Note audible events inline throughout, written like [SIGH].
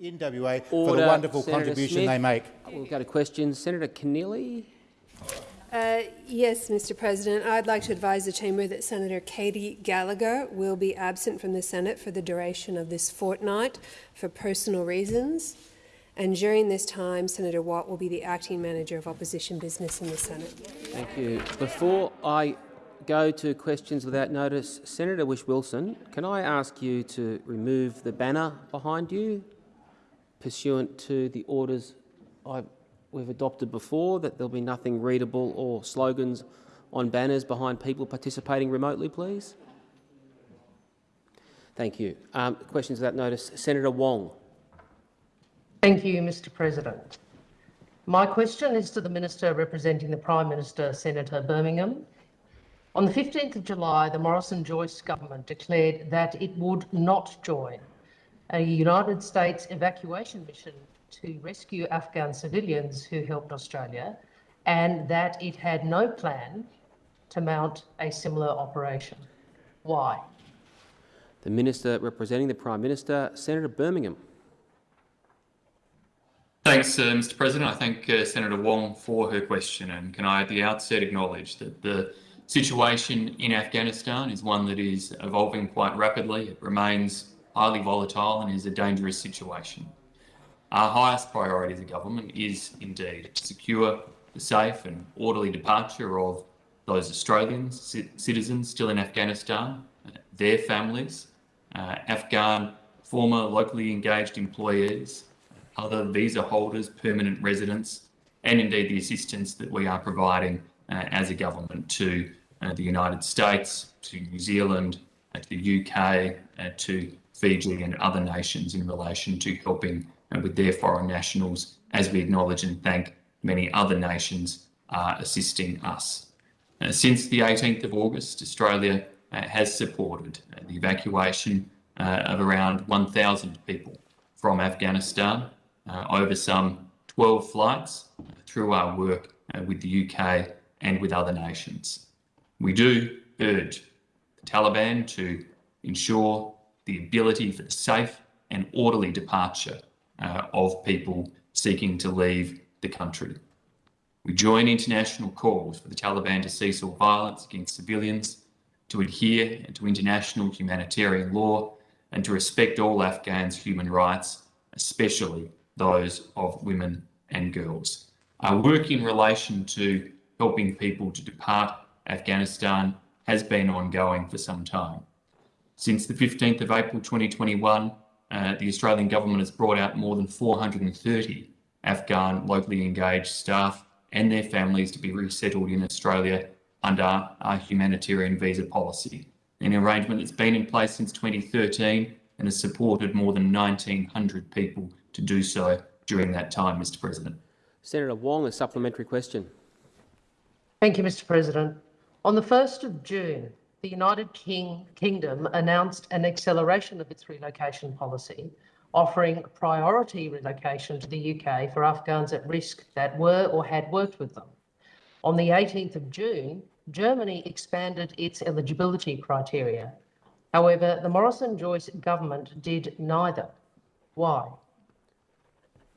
in WA for the wonderful Senator contribution Smith. they make. We'll go to questions. Senator Keneally. Uh, yes, Mr President. I'd like to advise the chamber that Senator Katy Gallagher will be absent from the Senate for the duration of this fortnight for personal reasons. And during this time, Senator Watt will be the acting manager of opposition business in the Senate. Thank you. Before I go to questions without notice, Senator Whish-Wilson, can I ask you to remove the banner behind you pursuant to the orders I, we've adopted before, that there'll be nothing readable or slogans on banners behind people participating remotely, please? Thank you. Um, questions without notice. Senator Wong. Thank you, Mr President. My question is to the Minister representing the Prime Minister, Senator Birmingham. On the 15th of July, the Morrison-Joyce government declared that it would not join a United States evacuation mission to rescue Afghan civilians who helped Australia and that it had no plan to mount a similar operation. Why? The Minister representing the Prime Minister, Senator Birmingham. Thanks, uh, Mr President. I thank uh, Senator Wong for her question and can I at the outset acknowledge that the situation in Afghanistan is one that is evolving quite rapidly. It remains highly volatile and is a dangerous situation. Our highest priority as a government is indeed to secure the safe and orderly departure of those Australians, citizens still in Afghanistan, their families, uh, Afghan former locally engaged employees, other visa holders, permanent residents, and indeed the assistance that we are providing uh, as a government to uh, the United States, to New Zealand, uh, to the UK, uh, to Fiji and other nations in relation to helping uh, with their foreign nationals, as we acknowledge and thank many other nations are assisting us. Uh, since the 18th of August, Australia has supported the evacuation of around 1,000 people from Afghanistan uh, over some 12 flights through our work uh, with the UK and with other nations. We do urge the Taliban to ensure the ability for the safe and orderly departure uh, of people seeking to leave the country. We join international calls for the Taliban to cease all violence against civilians, to adhere to international humanitarian law, and to respect all Afghans' human rights, especially those of women and girls. Our work in relation to helping people to depart Afghanistan has been ongoing for some time. Since the 15th of April 2021, uh, the Australian government has brought out more than 430 Afghan locally engaged staff and their families to be resettled in Australia under our humanitarian visa policy, an arrangement that's been in place since 2013 and has supported more than 1,900 people to do so during that time, Mr President. Senator Wong, a supplementary question. Thank you, Mr President. On the 1st of June, the United King Kingdom announced an acceleration of its relocation policy, offering priority relocation to the UK for Afghans at risk that were or had worked with them. On the 18th of June, Germany expanded its eligibility criteria. However, the Morrison-Joyce government did neither. Why?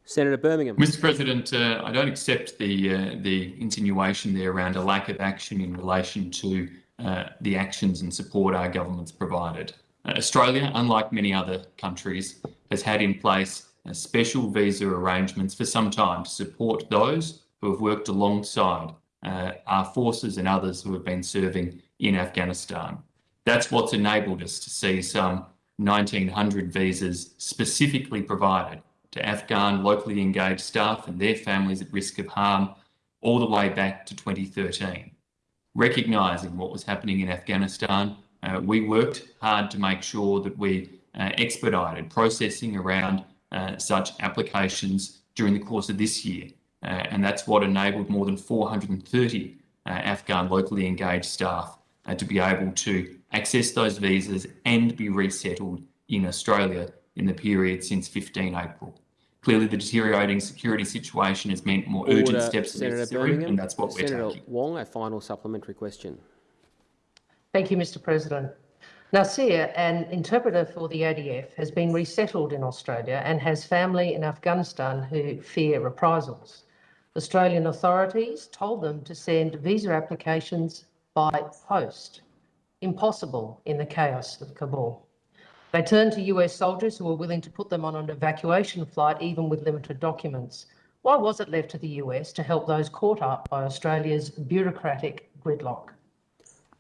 Senator Birmingham. Mr President, uh, I don't accept the, uh, the insinuation there around a lack of action in relation to uh, the actions and support our government's provided. Uh, Australia, unlike many other countries, has had in place special visa arrangements for some time to support those who have worked alongside uh, our forces and others who have been serving in Afghanistan. That's what's enabled us to see some 1,900 visas specifically provided to Afghan locally engaged staff and their families at risk of harm all the way back to 2013. Recognising what was happening in Afghanistan, uh, we worked hard to make sure that we uh, expedited processing around uh, such applications during the course of this year. Uh, and that's what enabled more than 430 uh, Afghan locally engaged staff uh, to be able to access those visas and be resettled in Australia in the period since 15 April. Clearly, the deteriorating security situation has meant more Order, urgent steps Senator necessary, Birmingham. and that's what Senator we're taking. Wong, a final supplementary question. Thank you, Mr President. Nasir, an interpreter for the ADF, has been resettled in Australia and has family in Afghanistan who fear reprisals. Australian authorities told them to send visa applications by post. Impossible in the chaos of Kabul. They turned to US soldiers who were willing to put them on an evacuation flight, even with limited documents. Why was it left to the US to help those caught up by Australia's bureaucratic gridlock?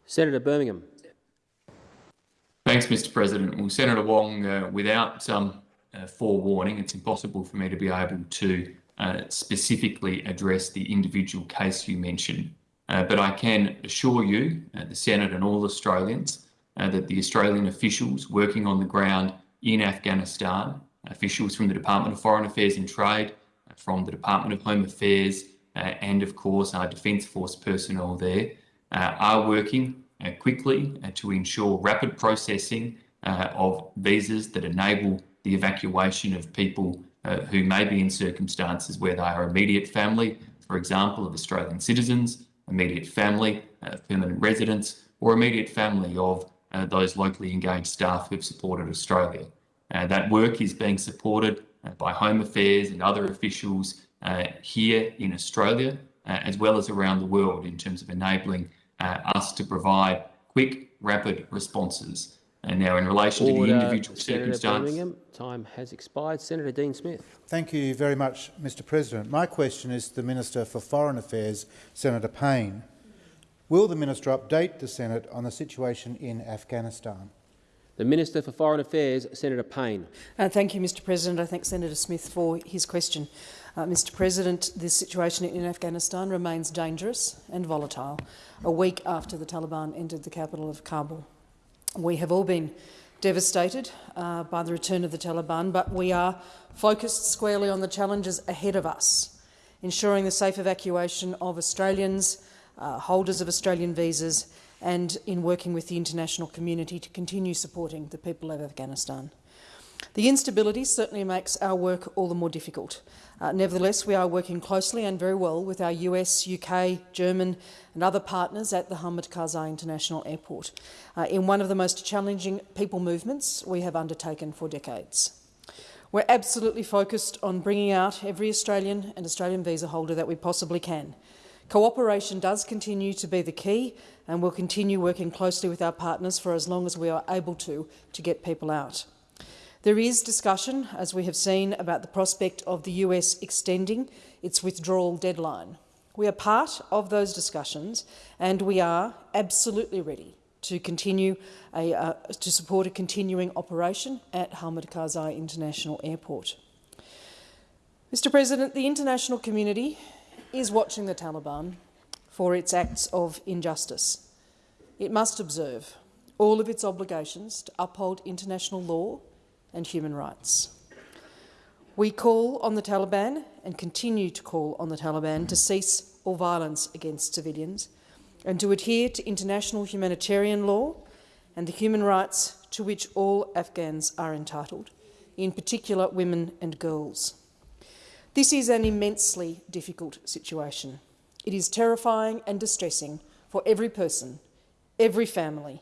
Senator Birmingham. Thanks, Mr. President. Well, Senator Wong, uh, without some uh, forewarning, it's impossible for me to be able to uh, specifically address the individual case you mentioned. Uh, but I can assure you, uh, the Senate and all Australians, uh, that the Australian officials working on the ground in Afghanistan, officials from the Department of Foreign Affairs and Trade, from the Department of Home Affairs, and of course our Defence Force personnel there, are working uh, quickly uh, to ensure rapid processing uh, of visas that enable the evacuation of people who may be in circumstances where they are immediate family, for example, of Australian citizens, immediate family, permanent residents, or immediate family of Uh, those locally engaged staff who have supported Australia. Uh, that work is being supported uh, by Home Affairs and other officials here in Australia, as well as around the world in terms of enabling uh, us to provide quick, rapid responses. And now, in relation Order, to the individual Senator circumstance, Birmingham, time has expired. Senator Dean Smith. Thank you very much, Mr President. My question is to the Minister for Foreign Affairs, Senator Payne. Will the minister update the Senate on the situation in Afghanistan? The Minister for Foreign Affairs, Senator Payne. Uh, thank you, Mr President. I thank Senator Smith for his question. Uh, Mr President, the situation in Afghanistan remains dangerous and volatile a week after the Taliban entered the capital of Kabul. We have all been devastated uh, by the return of the Taliban, but we are focused squarely on the challenges ahead of us, ensuring the safe evacuation of Australians, uh, holders of Australian visas, and in working with the international community to continue supporting the people of Afghanistan. The instability certainly makes our work all the more difficult. Uh, nevertheless, we are working closely and very well with our US, UK, German and other partners at the Hamid Karzai International Airport uh, in one of the most challenging people movements we have undertaken for decades. We're absolutely focused on bringing out every Australian and Australian visa holder that we possibly can. Cooperation does continue to be the key and we'll continue working closely with our partners for as long as we are able to, to get people out. There is discussion, as we have seen, about the prospect of the US extending its withdrawal deadline. We are part of those discussions and we are absolutely ready to continue a, uh, to support a continuing operation at Hamid Karzai International Airport. Mr President, the international community is watching the Taliban for its acts of injustice. It must observe all of its obligations to uphold international law and human rights. We call on the Taliban and continue to call on the Taliban to cease all violence against civilians and to adhere to international humanitarian law and the human rights to which all Afghans are entitled, in particular women and girls. This is an immensely difficult situation. It is terrifying and distressing for every person, every family,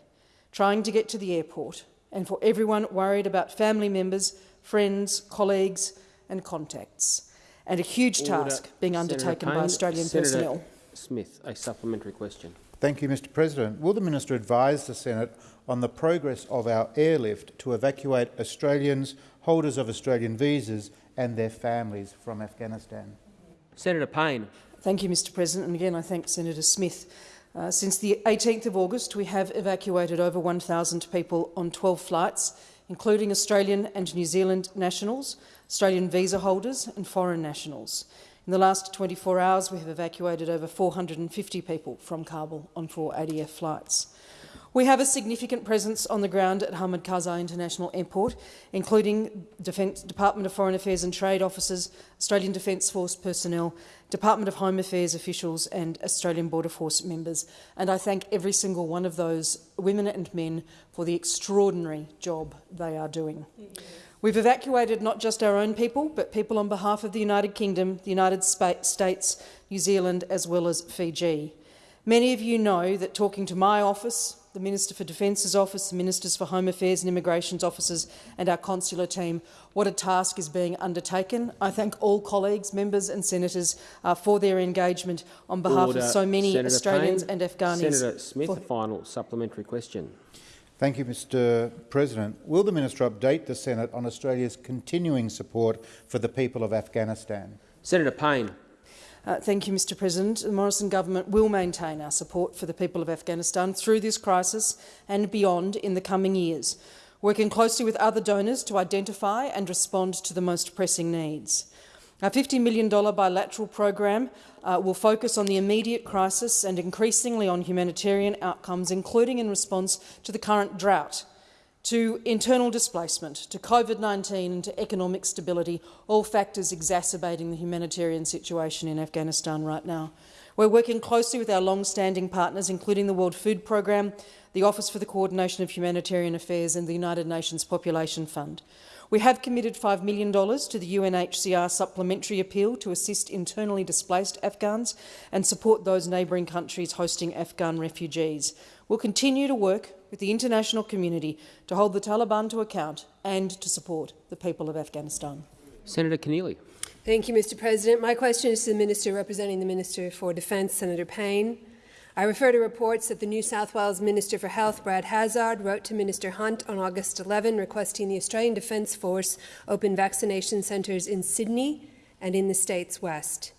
trying to get to the airport and for everyone worried about family members, friends, colleagues and contacts, and a huge Order. task being undertaken Senator by Australian Senator personnel. Smith, a supplementary question. Thank you, Mr President. Will the minister advise the Senate on the progress of our airlift to evacuate Australians, holders of Australian visas and their families from Afghanistan? Senator Payne. Thank you, Mr President. And again, I thank Senator Smith. Uh, since the 18th of August, we have evacuated over 1,000 people on 12 flights, including Australian and New Zealand nationals, Australian visa holders and foreign nationals. In the last 24 hours, we have evacuated over 450 people from Kabul on four ADF flights. We have a significant presence on the ground at Hamid Karzai International Airport, including Defence, Department of Foreign Affairs and Trade officers, Australian Defence Force personnel, Department of Home Affairs officials and Australian Border Force members. And I thank every single one of those women and men for the extraordinary job they are doing. We've evacuated not just our own people, but people on behalf of the United Kingdom, the United States, New Zealand, as well as Fiji. Many of you know that talking to my office, the Minister for Defence's office, the Ministers for Home Affairs and Immigration's officers and our consular team what a task is being undertaken. I thank all colleagues, members and senators uh, for their engagement on behalf Order. of so many Senator Australians Payne. and Afghanis. Senator Smith, for- a final supplementary question. Thank you, Mr President. Will the minister update the Senate on Australia's continuing support for the people of Afghanistan? Senator Payne. Uh, thank you, Mr President. The Morrison government will maintain our support for the people of Afghanistan through this crisis and beyond in the coming years, working closely with other donors to identify and respond to the most pressing needs. Our $50 million bilateral program uh, will focus on the immediate crisis and increasingly on humanitarian outcomes, including in response to the current drought, to internal displacement, to COVID-19 and to economic stability, all factors exacerbating the humanitarian situation in Afghanistan right now. We're working closely with our long-standing partners, including the World Food Programme, the Office for the Coordination of Humanitarian Affairs and the United Nations Population Fund. We have committed $5 million to the UNHCR supplementary appeal to assist internally displaced Afghans and support those neighbouring countries hosting Afghan refugees. We'll continue to work with the international community to hold the Taliban to account and to support the people of Afghanistan. Senator Keneally. Thank you, Mr President. My question is to the Minister representing the Minister for Defence, Senator Payne. I refer to reports that the New South Wales Minister for Health, Brad Hazzard, wrote to Minister Hunt on August 11 requesting the Australian Defence Force open vaccination centres in Sydney and in the state's west.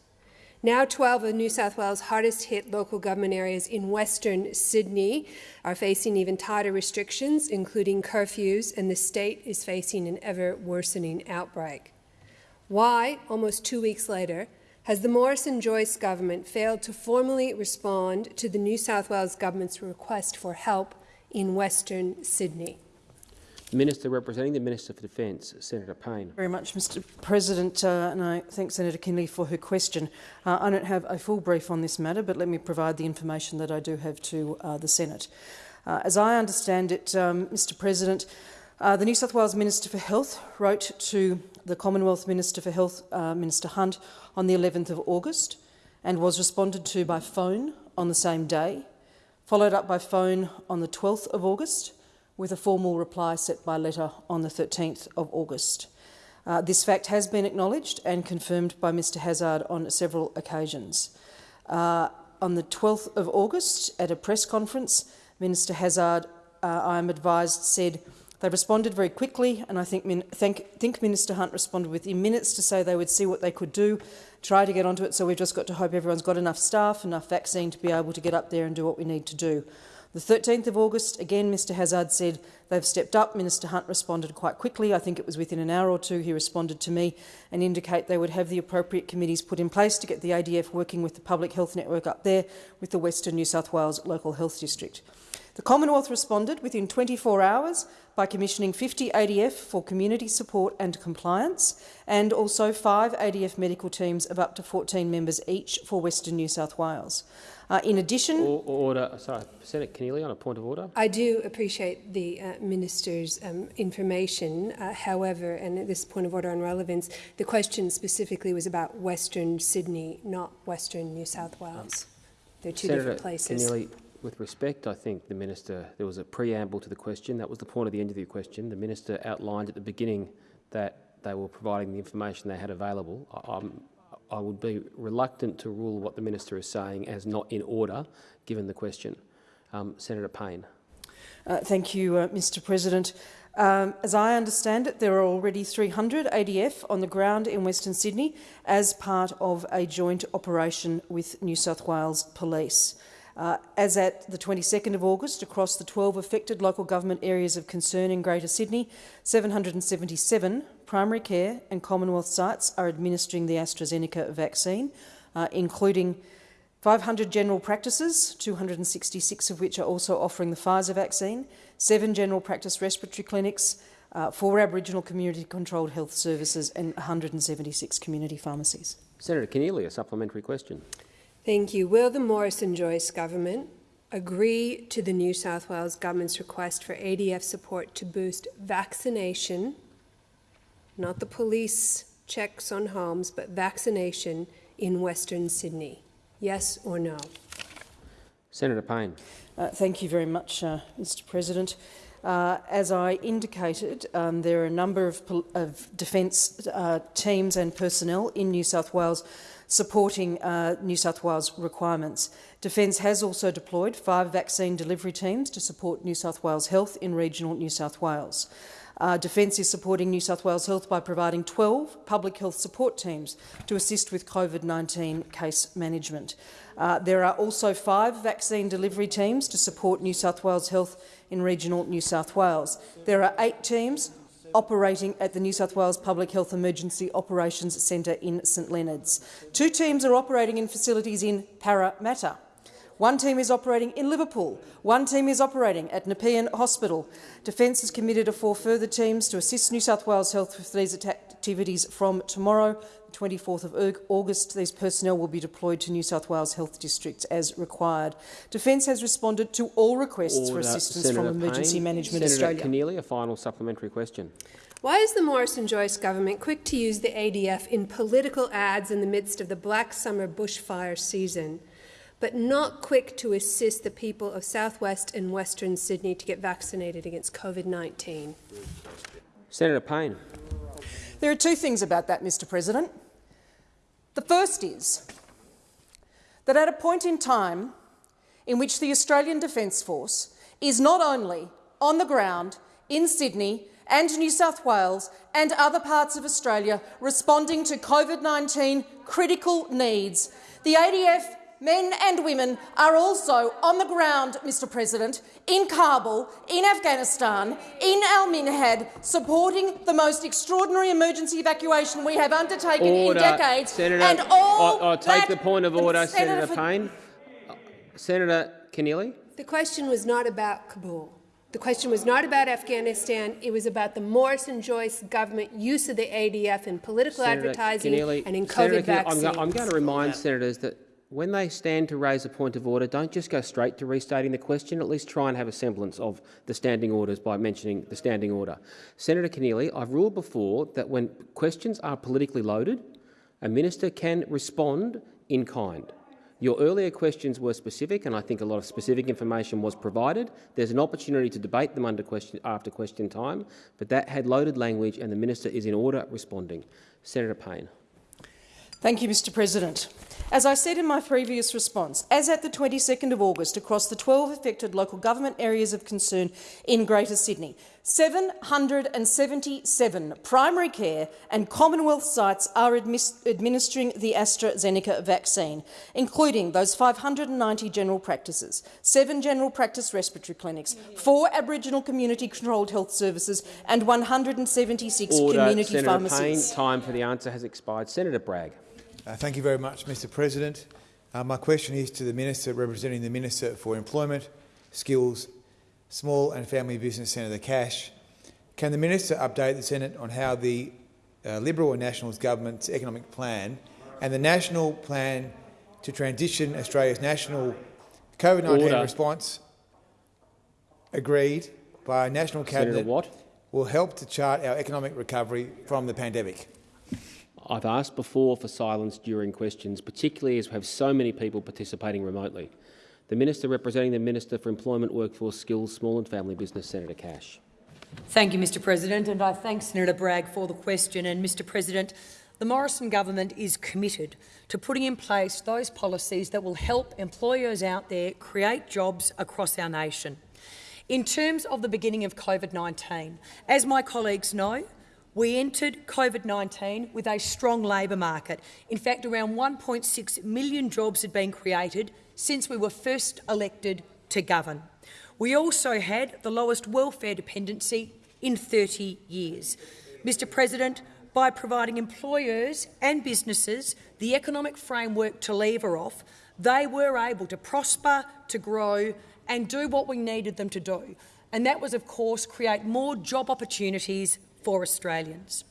Now 12 of New South Wales' hardest hit local government areas in Western Sydney are facing even tighter restrictions, including curfews, and the state is facing an ever worsening outbreak. Why, almost two weeks later, has the Morrison-Joyce government failed to formally respond to the New South Wales government's request for help in Western Sydney? Minister representing the Minister for Defence, Senator Payne. very much, Mr President, uh, and I thank Senator Keneally for her question. Uh, I don't have a full brief on this matter, but let me provide the information that I do have to uh, the Senate. Uh, as I understand it, um, Mr President, uh, the New South Wales Minister for Health wrote to the Commonwealth Minister for Health, uh, Minister Hunt, on the 11th of August and was responded to by phone on the same day, followed up by phone on the 12th of August, with a formal reply set by letter on the 13th of August. Uh, this fact has been acknowledged and confirmed by Mr Hazzard on several occasions. Uh, on the 12th of August, at a press conference, Minister Hazzard, uh, I am advised, said they responded very quickly, and I think, think Minister Hunt responded within minutes to say they would see what they could do, try to get onto it. So we've just got to hope everyone's got enough staff, enough vaccine to be able to get up there and do what we need to do. The 13th of August, again, Mr Hazzard said they've stepped up. Minister Hunt responded quite quickly. I think it was within an hour or two he responded to me and indicate they would have the appropriate committees put in place to get the ADF working with the Public Health Network up there with the Western New South Wales Local Health District. The Commonwealth responded within 24 hours by commissioning 50 ADF for community support and compliance, and also five ADF medical teams of up to 14 members each for Western New South Wales. Uh, in addition, Or, order. Sorry, Senator Keneally on a point of order. I do appreciate the uh, Minister's um, information. Uh, however, and at this point of order on relevance, the question specifically was about Western Sydney, not Western New South Wales. They're two Senator different places. Keneally, with respect, I think the minister there was a preamble to the question. That was the point of the end of the question. The minister outlined at the beginning that they were providing the information they had available. I, I'm, would be reluctant to rule what the minister is saying as not in order, given the question. Um, Senator Payne. Uh, thank you, uh, Mr President. Um, as I understand it, there are already 300 ADF on the ground in Western Sydney as part of a joint operation with New South Wales Police. Uh, as at the 22nd of August, across the 12 affected local government areas of concern in Greater Sydney, 777 primary care and Commonwealth sites are administering the AstraZeneca vaccine, uh, including 500 general practices, 266 of which are also offering the Pfizer vaccine, seven general practice respiratory clinics, uh, four Aboriginal community-controlled health services and 176 community pharmacies. Senator Keneally, a supplementary question. Thank you. Will the Morrison-Joyce government agree to the New South Wales government's request for ADF support to boost vaccination, not the police checks on homes, but vaccination in Western Sydney? Yes or no? Senator Payne. Uh, thank you very much, uh, Mr President. Uh, as I indicated, um, there are a number of, of defence uh, teams and personnel in New South Wales supporting uh, New South Wales requirements. Defence has also deployed five vaccine delivery teams to support New South Wales Health in regional New South Wales. Uh, Defence is supporting New South Wales Health by providing 12 public health support teams to assist with COVID-19 case management. Uh, there are also five vaccine delivery teams to support New South Wales Health in regional New South Wales. There are eight teams operating at the New South Wales Public Health Emergency Operations Centre in St Leonards. Two teams are operating in facilities in Parramatta. One team is operating in Liverpool. One team is operating at Nepean Hospital. Defence has committed to four further teams to assist New South Wales Health with these activities from tomorrow, the 24th of August. These personnel will be deployed to New South Wales health districts as required. Defence has responded to all requests Order. for assistance Senator from Emergency Payne. Management Senator Australia. Keneally, a final supplementary question. Why is the Morrison-Joyce government quick to use the ADF in political ads in the midst of the black summer bushfire season? but not quick to assist the people of southwest and western Sydney to get vaccinated against COVID 19. Senator Payne. There are two things about that, Mr President. The first is that at a point in time in which the Australian Defence Force is not only on the ground in Sydney and New South Wales and other parts of Australia responding to COVID 19 critical needs, the ADF men and women are also on the ground, Mr President, in Kabul, in Afghanistan, in Al Minhad, supporting the most extraordinary emergency evacuation we have undertaken order. in decades. Senator, and all I'll, I'll take the point of order, Senator, Senator Payne. Senator Keneally. The question was not about Kabul. The question was not about Afghanistan. It was about the Morrison-Joyce government use of the ADF in political Senator advertising Keneally, and in COVID Senator vaccines. I'm, I'm going to remind senators that when they stand to raise a point of order, don't just go straight to restating the question. At least try and have a semblance of the standing orders by mentioning the standing order. Senator Keneally, I've ruled before that when questions are politically loaded, a minister can respond in kind. Your earlier questions were specific, and I think a lot of specific information was provided. There's an opportunity to debate them under question, after question time, but that had loaded language, and the minister is in order responding. Senator Payne. Thank you, Mr President. As I said in my previous response, as at the 22nd of August across the 12 affected local government areas of concern in Greater Sydney, 777 primary care and Commonwealth sites are administering the AstraZeneca vaccine, including those 590 general practices, seven general practice respiratory clinics, four Aboriginal community-controlled health services and 176 Order. community Senator pharmacies. Payne, time for the answer has expired. Senator Bragg. Uh, thank you very much, Mr President. Uh, my question is to the Minister representing the Minister for Employment, Skills, Small and Family Business, Senator Cash. Can the Minister update the Senate on how the uh, Liberal and Nationals government's economic plan and the national plan to transition Australia's national COVID-19 response agreed by a national cabinet will help to chart our economic recovery from the pandemic? I've asked before for silence during questions, particularly as we have so many people participating remotely. The Minister representing the Minister for Employment, Workforce, Skills, Small and Family Business, Senator Cash. Thank you, Mr President, and I thank Senator Bragg for the question. And, Mr President, the Morrison government is committed to putting in place those policies that will help employers out there create jobs across our nation. In terms of the beginning of COVID-19, as my colleagues know, we entered COVID-19 with a strong labour market. In fact, around 1.6 million jobs had been created since we were first elected to govern. We also had the lowest welfare dependency in 30 years. Mr President, by providing employers and businesses the economic framework to lever off, they were able to prosper, to grow and do what we needed them to do. And that was, of course, create more job opportunities for Australians.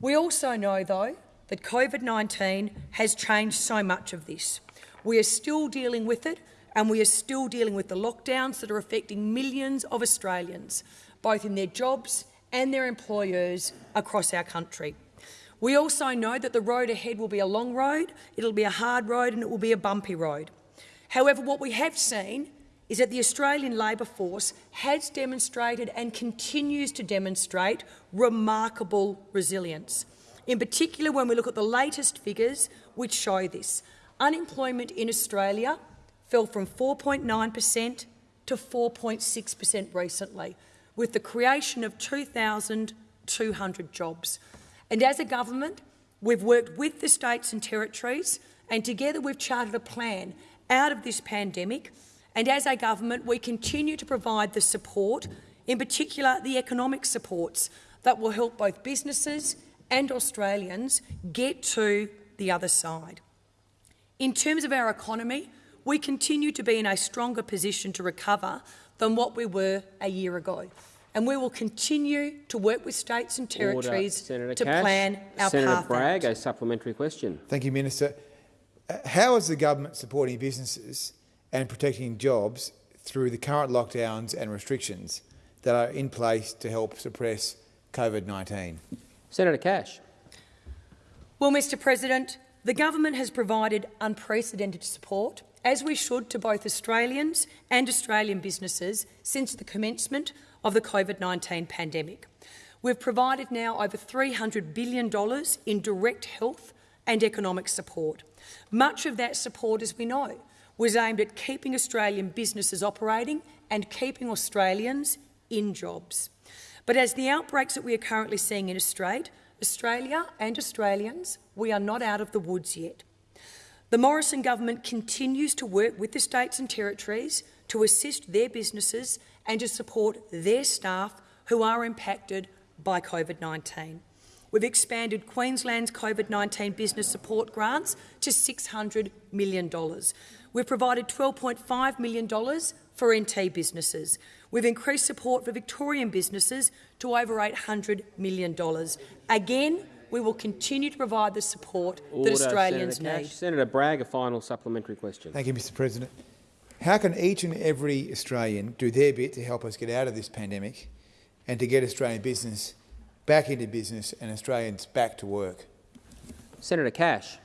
We also know, though, that COVID-19 has changed so much of this. We are still dealing with it and we are still dealing with the lockdowns that are affecting millions of Australians, both in their jobs and their employers across our country. We also know that the road ahead will be a long road, it'll be a hard road and it will be a bumpy road. However, what we have seen is that the Australian labour force has demonstrated and continues to demonstrate remarkable resilience. In particular, when we look at the latest figures which show this, unemployment in Australia fell from 4.9 per cent to 4.6 per cent recently, with the creation of 2,200 jobs. And as a government, we've worked with the states and territories, and together we've charted a plan out of this pandemic and as a government, we continue to provide the support, in particular the economic supports, that will help both businesses and Australians get to the other side. In terms of our economy, we continue to be in a stronger position to recover than what we were a year ago. And we will continue to work with states and territories Order, to Cash. plan our Senator path Bragg, out. a supplementary question. Thank you, Minister. Uh, How is the government supporting businesses and protecting jobs through the current lockdowns and restrictions that are in place to help suppress COVID-19? Senator Cash. Well, Mr President, the government has provided unprecedented support, as we should, to both Australians and Australian businesses since the commencement of the COVID-19 pandemic. We've provided now over $300 billion in direct health and economic support. Much of that support, as we know, was aimed at keeping Australian businesses operating and keeping Australians in jobs. But as the outbreaks that we are currently seeing in Australia, Australia and Australians, we are not out of the woods yet. The Morrison government continues to work with the states and territories to assist their businesses and to support their staff who are impacted by COVID-19. We've expanded Queensland's COVID-19 business support grants to $600 million. We've provided $12.5 million for NT businesses. We've increased support for Victorian businesses to over $800 million. Again, we will continue to provide the support Order, that Australians Senator need. Cash. Senator Bragg, a final supplementary question. Thank you, Mr President. How can each and every Australian do their bit to help us get out of this pandemic and to get Australian business back into business and Australians back to work? Senator Cash.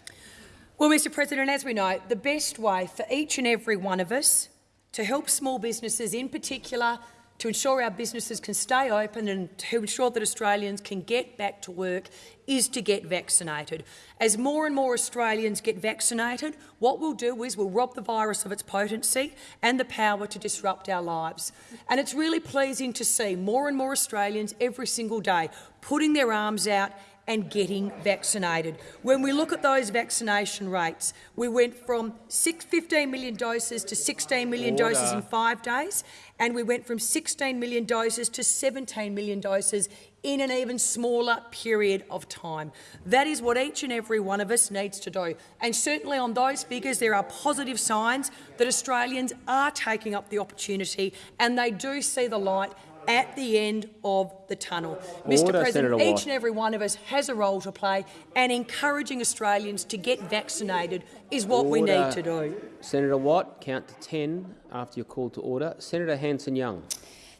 Well, Mr President, as we know, the best way for each and every one of us to help small businesses in particular to ensure our businesses can stay open and to ensure that Australians can get back to work is to get vaccinated. As more and more Australians get vaccinated, what we'll do is we'll rob the virus of its potency and the power to disrupt our lives. And it's really pleasing to see more and more Australians every single day putting their arms out and getting vaccinated. When we look at those vaccination rates, we went from six, 15 million doses to 16 million Order. doses in five days, and we went from 16 million doses to 17 million doses in an even smaller period of time. That is what each and every one of us needs to do. And certainly on those figures, there are positive signs that Australians are taking up the opportunity and they do see the light at the end of the tunnel. Mr President, Senator each Watt. and every one of us has a role to play and encouraging Australians to get vaccinated is what we need to do. Senator Watt, count to 10 after you're called to order. Senator Hanson-Young.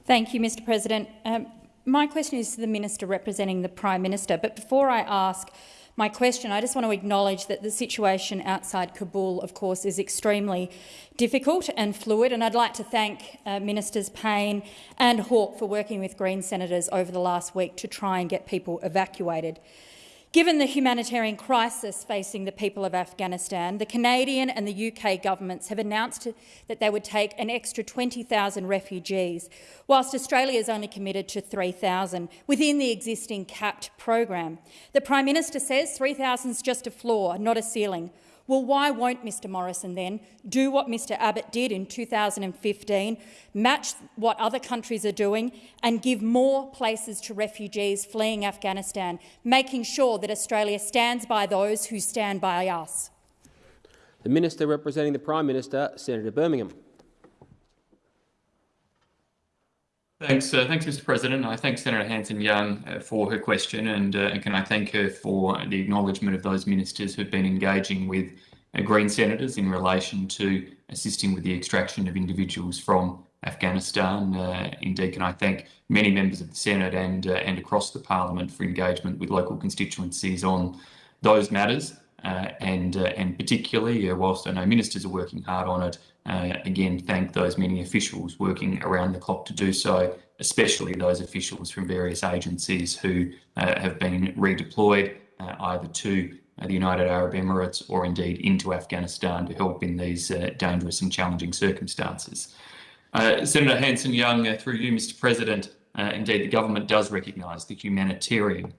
Thank you, Mr President. Um, my question is to the Minister representing the Prime Minister. But before I ask my question, I just want to acknowledge that the situation outside Kabul, of course, is extremely difficult and fluid. And I'd like to thank uh, Ministers Payne and Hawke for working with Green senators over the last week to try and get people evacuated. Given the humanitarian crisis facing the people of Afghanistan, the Canadian and the UK governments have announced that they would take an extra 20,000 refugees, whilst Australia is only committed to 3,000 within the existing capped program. The Prime Minister says 3,000 is just a floor, not a ceiling. Well, why won't Mr Morrison then do what Mr Abbott did in 2015, match what other countries are doing and give more places to refugees fleeing Afghanistan, making sure that Australia stands by those who stand by us? The Minister representing the Prime Minister, Senator Birmingham. Thanks, uh, thanks, Mr. President. I thank Senator Hanson-Young uh, for her question, and, uh, and can I thank her for the acknowledgement of those ministers who've been engaging with uh, Green senators in relation to assisting with the extraction of individuals from Afghanistan. Uh, indeed, can I thank many members of the Senate and uh, and across the Parliament for engagement with local constituencies on those matters. and and particularly, whilst I know ministers are working hard on it, uh, again thank those many officials working around the clock to do so, especially those officials from various agencies who uh, have been redeployed uh, either to the United Arab Emirates or indeed into Afghanistan to help in these dangerous and challenging circumstances. Senator Hanson-Young, through you, Mr. President, indeed the government does recognise the humanitarian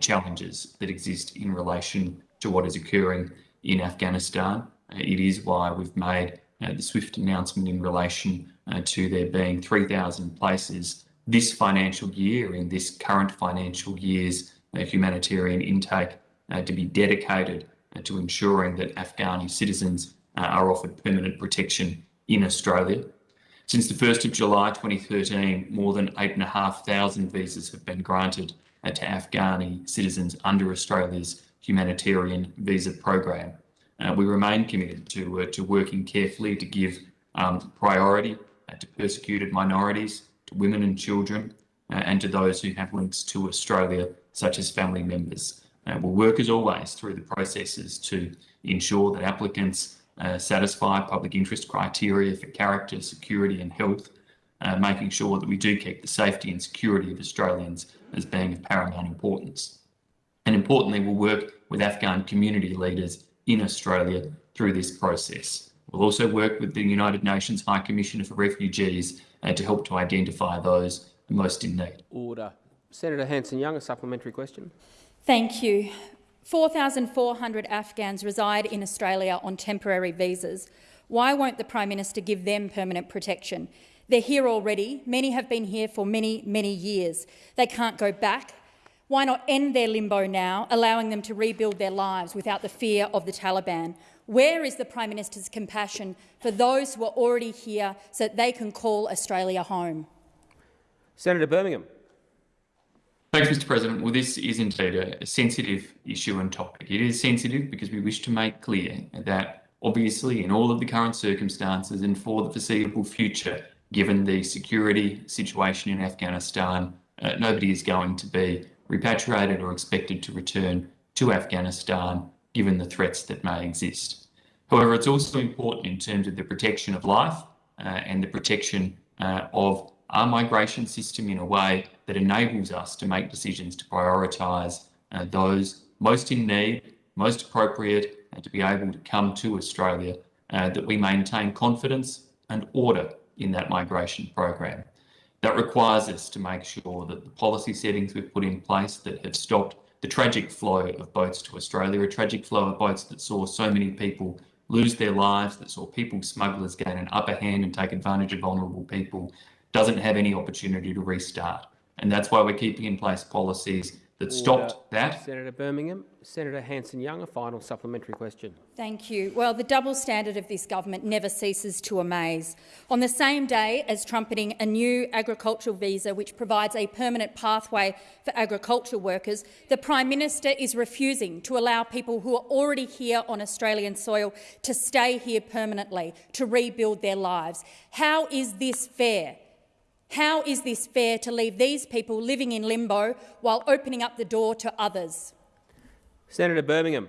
challenges that exist in relation to what is occurring in Afghanistan. Uh, it is why we've made uh, Uh, the swift announcement in relation uh, to there being 3,000 places this financial year in this current financial year's uh, humanitarian intake uh, to be dedicated to ensuring that Afghani citizens are offered permanent protection in Australia. Since the 1st of July 2013, more than 8,500 visas have been granted to Afghani citizens under Australia's humanitarian visa program. Uh, we remain committed to, uh, to working carefully to give um, priority uh, to persecuted minorities, to women and children, uh, and to those who have links to Australia, such as family members. Uh, we'll work as always through the processes to ensure that applicants uh, satisfy public interest criteria for character, security and health, making sure that we do keep the safety and security of Australians as being of paramount importance. And importantly, we'll work with Afghan community leaders in Australia through this process. We'll also work with the United Nations High Commissioner for Refugees uh, to help to identify those most in need. Order. Senator Hanson-Young, a supplementary question. Thank you. 4,400 Afghans reside in Australia on temporary visas. Why won't the Prime Minister give them permanent protection? They're here already. Many have been here for many, many years. They can't go back. Why not end their limbo now, allowing them to rebuild their lives without the fear of the Taliban? Where is the Prime Minister's compassion for those who are already here so that they can call Australia home? Senator Birmingham. Thanks, Mr President. Well, this is indeed a sensitive issue and topic. It is sensitive because we wish to make clear that obviously in all of the current circumstances and for the foreseeable future, given the security situation in Afghanistan, uh, nobody is going to be repatriated or expected to return to Afghanistan given the threats that may exist. However, it's also important in terms of the protection of life uh, and the protection uh, of our migration system in a way that enables us to make decisions to prioritise uh, those most in need, most appropriate, and to be able to come to Australia, uh, that we maintain confidence and order in that migration program. That requires us to make sure that the policy settings we've put in place that have stopped the tragic flow of boats to Australia, a tragic flow of boats that saw so many people lose their lives, that saw people smugglers gain an upper hand and take advantage of vulnerable people, doesn't have any opportunity to restart. And that's why we're keeping in place policies that stopped Order. that. Senator Birmingham. Senator Hanson-Young, a final supplementary question. Thank you. Well, the double standard of this government never ceases to amaze. On the same day as trumpeting a new agricultural visa which provides a permanent pathway for agricultural workers, the Prime Minister is refusing to allow people who are already here on Australian soil to stay here permanently, to rebuild their lives. How is this fair? How is this fair to leave these people living in limbo while opening up the door to others? Senator Birmingham.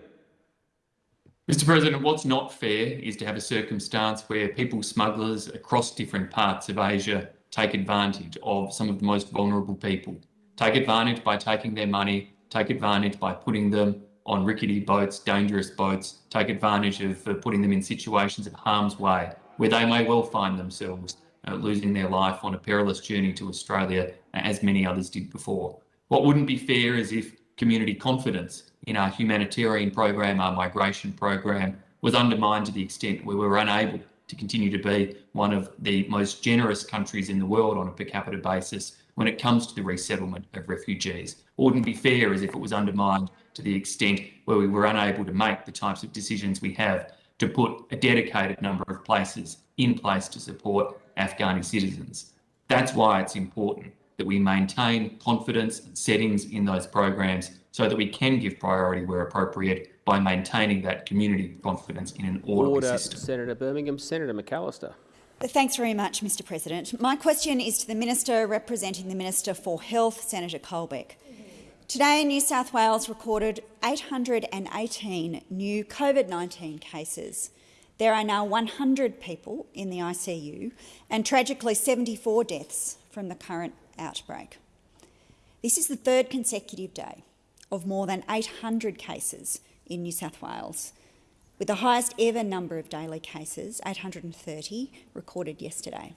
Mr President, what's not fair is to have a circumstance where people smugglers across different parts of Asia take advantage of some of the most vulnerable people. Take advantage by taking their money, take advantage by putting them on rickety boats, dangerous boats, take advantage of uh, putting them in situations of harm's way where they may well find themselves uh, losing their life on a perilous journey to Australia, as many others did before. What wouldn't be fair is if community confidence in our humanitarian program, our migration program, was undermined to the extent where we were unable to continue to be one of the most generous countries in the world on a per capita basis when it comes to the resettlement of refugees. What wouldn't be fair is if it was undermined to the extent where we were unable to make the types of decisions we have to put a dedicated number of places in place to support Afghani citizens. That's why it's important that we maintain confidence and settings in those programs so that we can give priority where appropriate by maintaining that community confidence in an orderly Order, system. Senator Birmingham. Senator McAllister. Thanks very much, Mr President. My question is to the Minister representing the Minister for Health, Senator Colbeck. Today, New South Wales recorded 818 new COVID 19 cases. There are now 100 people in the ICU and tragically 74 deaths from the current outbreak. This is the third consecutive day of more than 800 cases in New South Wales, with the highest ever number of daily cases, 830, recorded yesterday.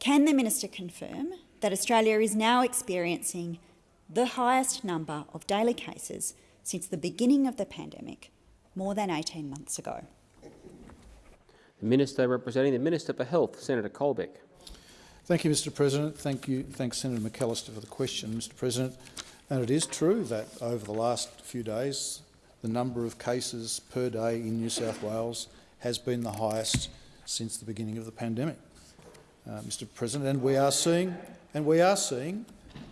Can the Minister confirm that Australia is now experiencing the highest number of daily cases since the beginning of the pandemic, more than 18 months ago? The Minister representing the Minister for Health, Senator Colbeck. Thank you, Mr President. Thank you. Thanks, Senator McAllister, for the question, Mr President. And it is true that over the last few days, the number of cases per day in New South Wales has been the highest since the beginning of the pandemic, uh, Mr President. And we are seeing, and we are seeing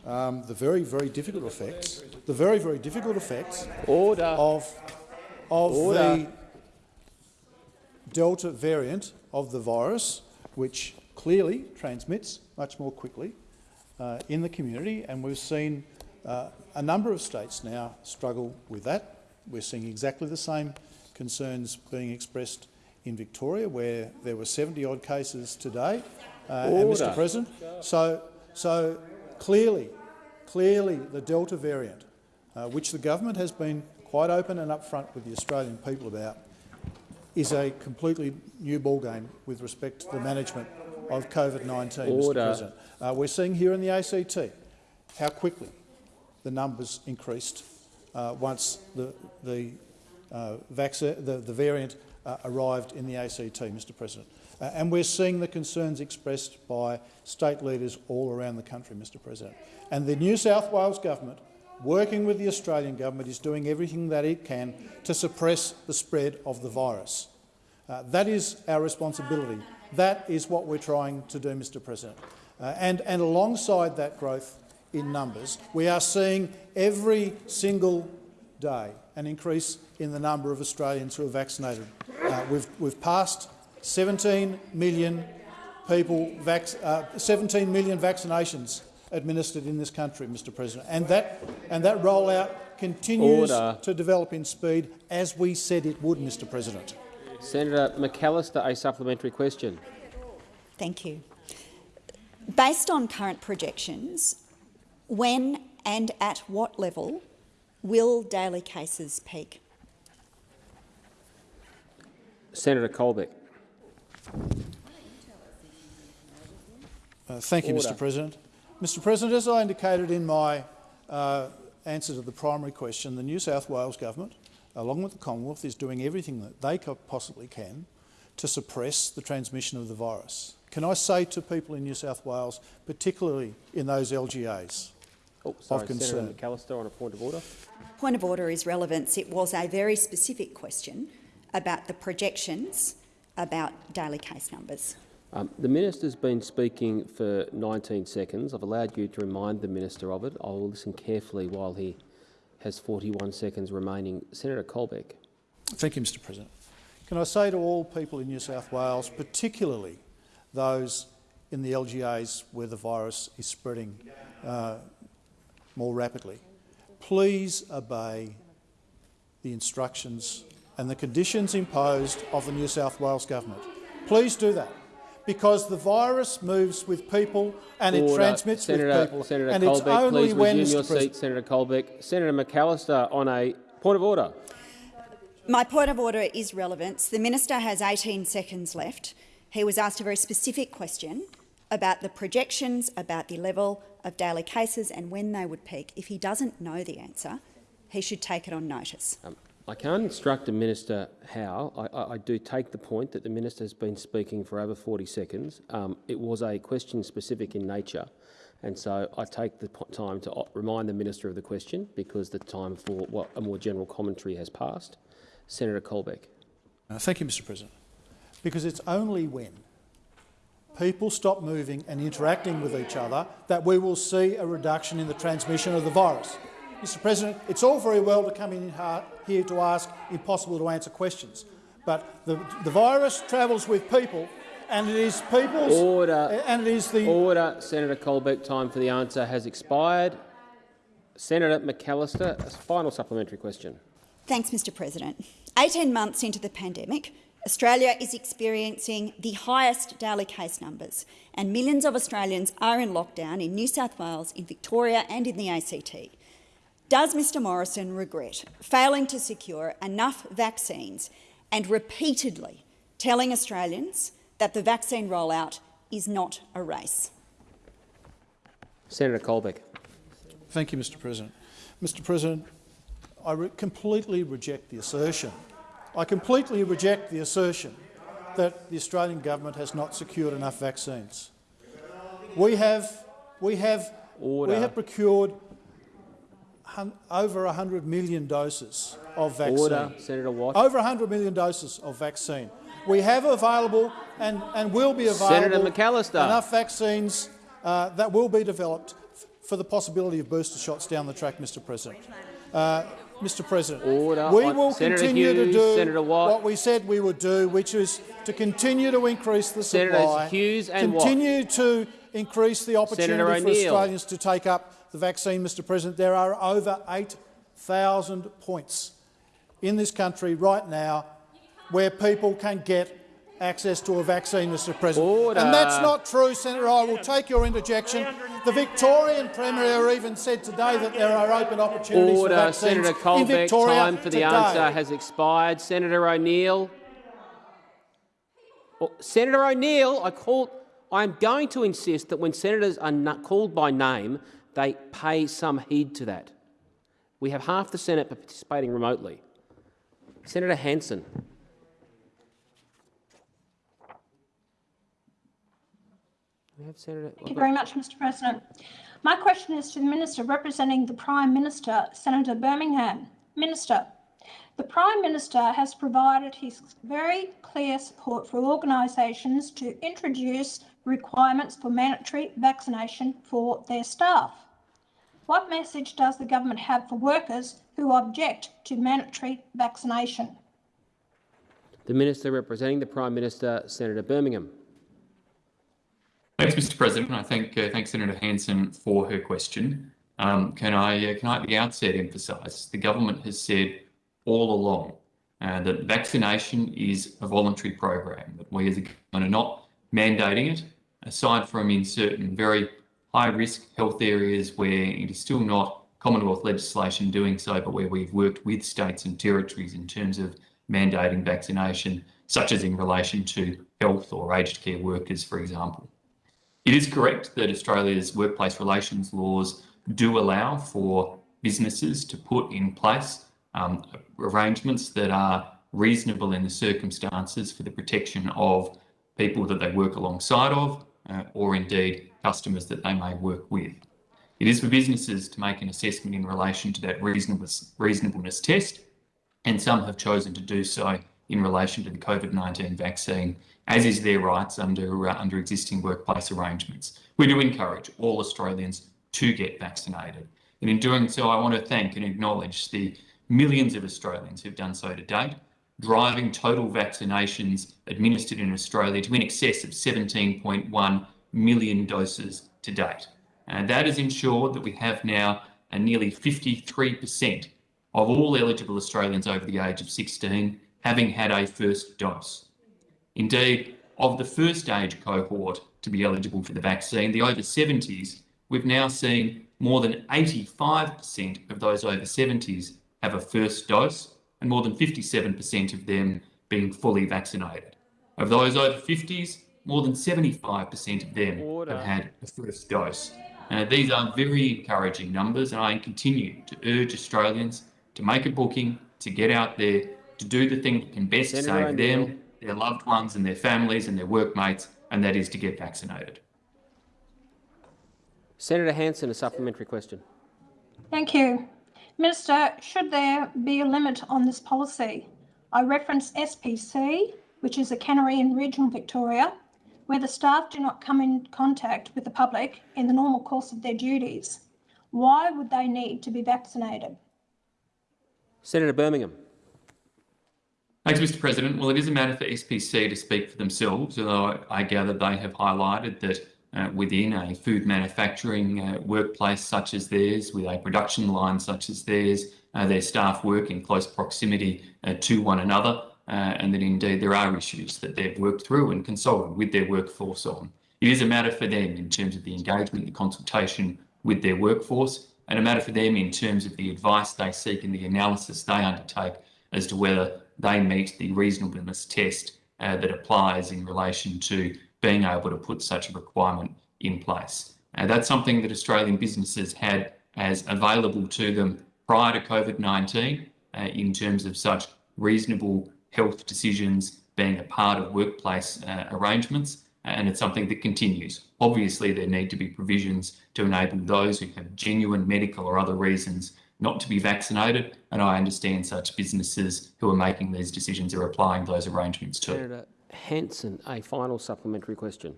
um, the very, very difficult effects, the very, very difficult effects Order. of, of Order. the Delta variant of the virus, which clearly transmits much more quickly uh, in the community, and we've seen uh, a number of states now struggle with that. We're seeing exactly the same concerns being expressed in Victoria, where there were 70-odd cases today. Uh, and. Mr President, so, so clearly, clearly the Delta variant, uh, which the government has been quite open and upfront with the Australian people about, is a completely new ballgame with respect to the management of COVID-19, Mr President. Uh, we're seeing here in the ACT how quickly the numbers increased uh, once the, the, uh, vaccine, the, the variant uh, arrived in the ACT, Mr President. Uh, and we're seeing the concerns expressed by state leaders all around the country, Mr President. And the New South Wales government, working with the Australian government, is doing everything that it can to suppress the spread of the virus. Uh, that is our responsibility. That is what we're trying to do, Mr President. Uh, and, and alongside that growth in numbers, we are seeing every single day an increase in the number of Australians who are vaccinated. Uh, we've, we've passed 17 million people, uh, 17 million vaccinations administered in this country, Mr President, and that, and that rollout continues Order. to develop in speed as we said it would, Mr President. Senator McAllister, a supplementary question. Thank you. Based on current projections, when and at what level will daily cases peak? Senator Colbeck. Uh, thank you, Order. Mr President. Mr President, as I indicated in my uh, answer to the primary question, the New South Wales Government, along with the Commonwealth, is doing everything that they possibly can to suppress the transmission of the virus. Can I say to people in New South Wales, particularly in those LGAs, Oh, sorry, concern. Senator McAllister on a point of order. Point of order is relevance. It was a very specific question about the projections about daily case numbers. Um, the minister's been speaking for 19 seconds. I've allowed you to remind the minister of it. I will listen carefully while he has 41 seconds remaining. Senator Colbeck. Thank you, Mr President. Can I say to all people in New South Wales, particularly those in the LGAs where the virus is spreading uh, more rapidly, please obey the instructions and the conditions imposed of the New South Wales Government. Please do that, because the virus moves with people and it transmits Senator, with people. Senator and Colbeck, it's only please when, resume your seat. Senator Colbeck. Senator McAllister on a point of order. My point of order is relevance. The minister has 18 seconds left. He was asked a very specific question about the projections, about the level of daily cases and when they would peak. If he doesn't know the answer, he should take it on notice. Um, I can't instruct a minister how. I, I, I do take the point that the minister has been speaking for over 40 seconds. Um, it was a question specific in nature, and so I take the time to remind the minister of the question because the time for what, a more general commentary has passed. Senator Colbeck. Uh, thank you, Mr President. Because it's only when people stop moving and interacting with each other that we will see a reduction in the transmission of the virus. Mr President, it's all very well to come in ha- here to ask impossible to answer questions, but the, the virus travels with people and it is people's... Order. And it is the... Order. Senator Colbeck, time for the answer has expired. Senator McAllister, a final supplementary question. Thanks, Mr President. 18 months into the pandemic, Australia is experiencing the highest daily case numbers, and millions of Australians are in lockdown in New South Wales, in Victoria and in the ACT. Does Mr Morrison regret failing to secure enough vaccines and repeatedly telling Australians that the vaccine rollout is not a race? Senator Colbeck. Thank you, Mr President. Mr President, I re completely reject the assertion. I completely reject the assertion that the Australian government has not secured enough vaccines. We have, we have, Order. we have procured hun over 100 million doses of vaccine. Order. Senator Watt. Over 100 million doses of vaccine. We have available and, and will be available enough vaccines uh, that will be developed for the possibility of booster shots down the track, Mr President. Uh, Mr President, Order. we will Senator continue to do Watt. what we said we would do, which is to continue to increase the Senators supply, Hughes and Watt. continue to increase the opportunity for Australians to take up the vaccine, Mr President. There are over 8,000 points in this country right now where people can get access to a vaccine, Mr President. Order. And that's not true, Senator. I will take your interjection. The Victorian Premier even said today that there are open opportunities Order. for vaccines Senator in Colbeck, Victoria time for the today. answer has expired. Senator O'Neill. Oh, Senator O'Neill, I call. I'm going to insist that when senators are not called by name, they pay some heed to that. We have half the Senate participating remotely. Senator Hanson. Senator. Thank you very much, Mr President. My question is to the Minister representing the Prime Minister, Senator Birmingham. Minister, the Prime Minister has provided his very clear support for organisations to introduce requirements for mandatory vaccination for their staff. What message does the government have for workers who object to mandatory vaccination? The Minister representing the Prime Minister, Senator Birmingham. Thanks, Mr. President. I thank uh, thank Senator Hanson for her question. Um, can I uh, can I at the outset emphasise the government has said all along uh, that vaccination is a voluntary program. That we as a government are not mandating it, aside from in certain very high risk health areas where it is still not Commonwealth legislation doing so, but where we've worked with states and territories in terms of mandating vaccination, such as in relation to health or aged care workers, for example. It is correct that Australia's workplace relations laws do allow for businesses to put in place um, arrangements that are reasonable in the circumstances for the protection of people that they work alongside of, uh, or indeed customers that they may work with. It is for businesses to make an assessment in relation to that reasonableness, reasonableness test, and some have chosen to do so in relation to the COVID-19 vaccine, as is their rights under, uh, under existing workplace arrangements. We do encourage all Australians to get vaccinated. And in doing so, I want to thank and acknowledge the millions of Australians who've done so to date, driving total vaccinations administered in Australia to in excess of 17.1 million doses to date. And that has ensured that we have now a nearly 53% of all eligible Australians over the age of 16 having had a first dose. Indeed, of the first age cohort to be eligible for the vaccine, the over 70s, we've now seen more than 85% of those over 70s have a first dose, and more than 57% of them being fully vaccinated. Of those over 50s, more than 75% of them Order. have had a first dose. Uh, these are very encouraging numbers, and I continue to urge Australians to make a booking, to get out there, to do the thing that can best Senator save O'Neill. them, their loved ones, and their families and their workmates, and that is to get vaccinated. Senator Hanson, a supplementary question. Thank you. Minister, should there be a limit on this policy? I reference SPC, which is a cannery in regional Victoria, where the staff do not come in contact with the public in the normal course of their duties. Why would they need to be vaccinated? Senator Birmingham. Thanks, Mr. President. Well, it is a matter for SPC to speak for themselves, although I gather they have highlighted that uh, within a food manufacturing uh, workplace such as theirs, with a production line such as theirs, uh, their staff work in close proximity uh, to one another, uh, and that indeed there are issues that they've worked through and consulted with their workforce on. It is a matter for them in terms of the engagement, the consultation with their workforce, and a matter for them in terms of the advice they seek and the analysis they undertake as to whether they meet the reasonableness test uh, that applies in relation to being able to put such a requirement in place. Uh, that's something that Australian businesses had as available to them prior to COVID-19 uh, in terms of such reasonable health decisions being a part of workplace uh, arrangements, and it's something that continues. Obviously, there need to be provisions to enable those who have genuine medical or other reasons not to be vaccinated, and I understand such businesses who are making these decisions are applying those arrangements too. Senator Hanson, a final supplementary question.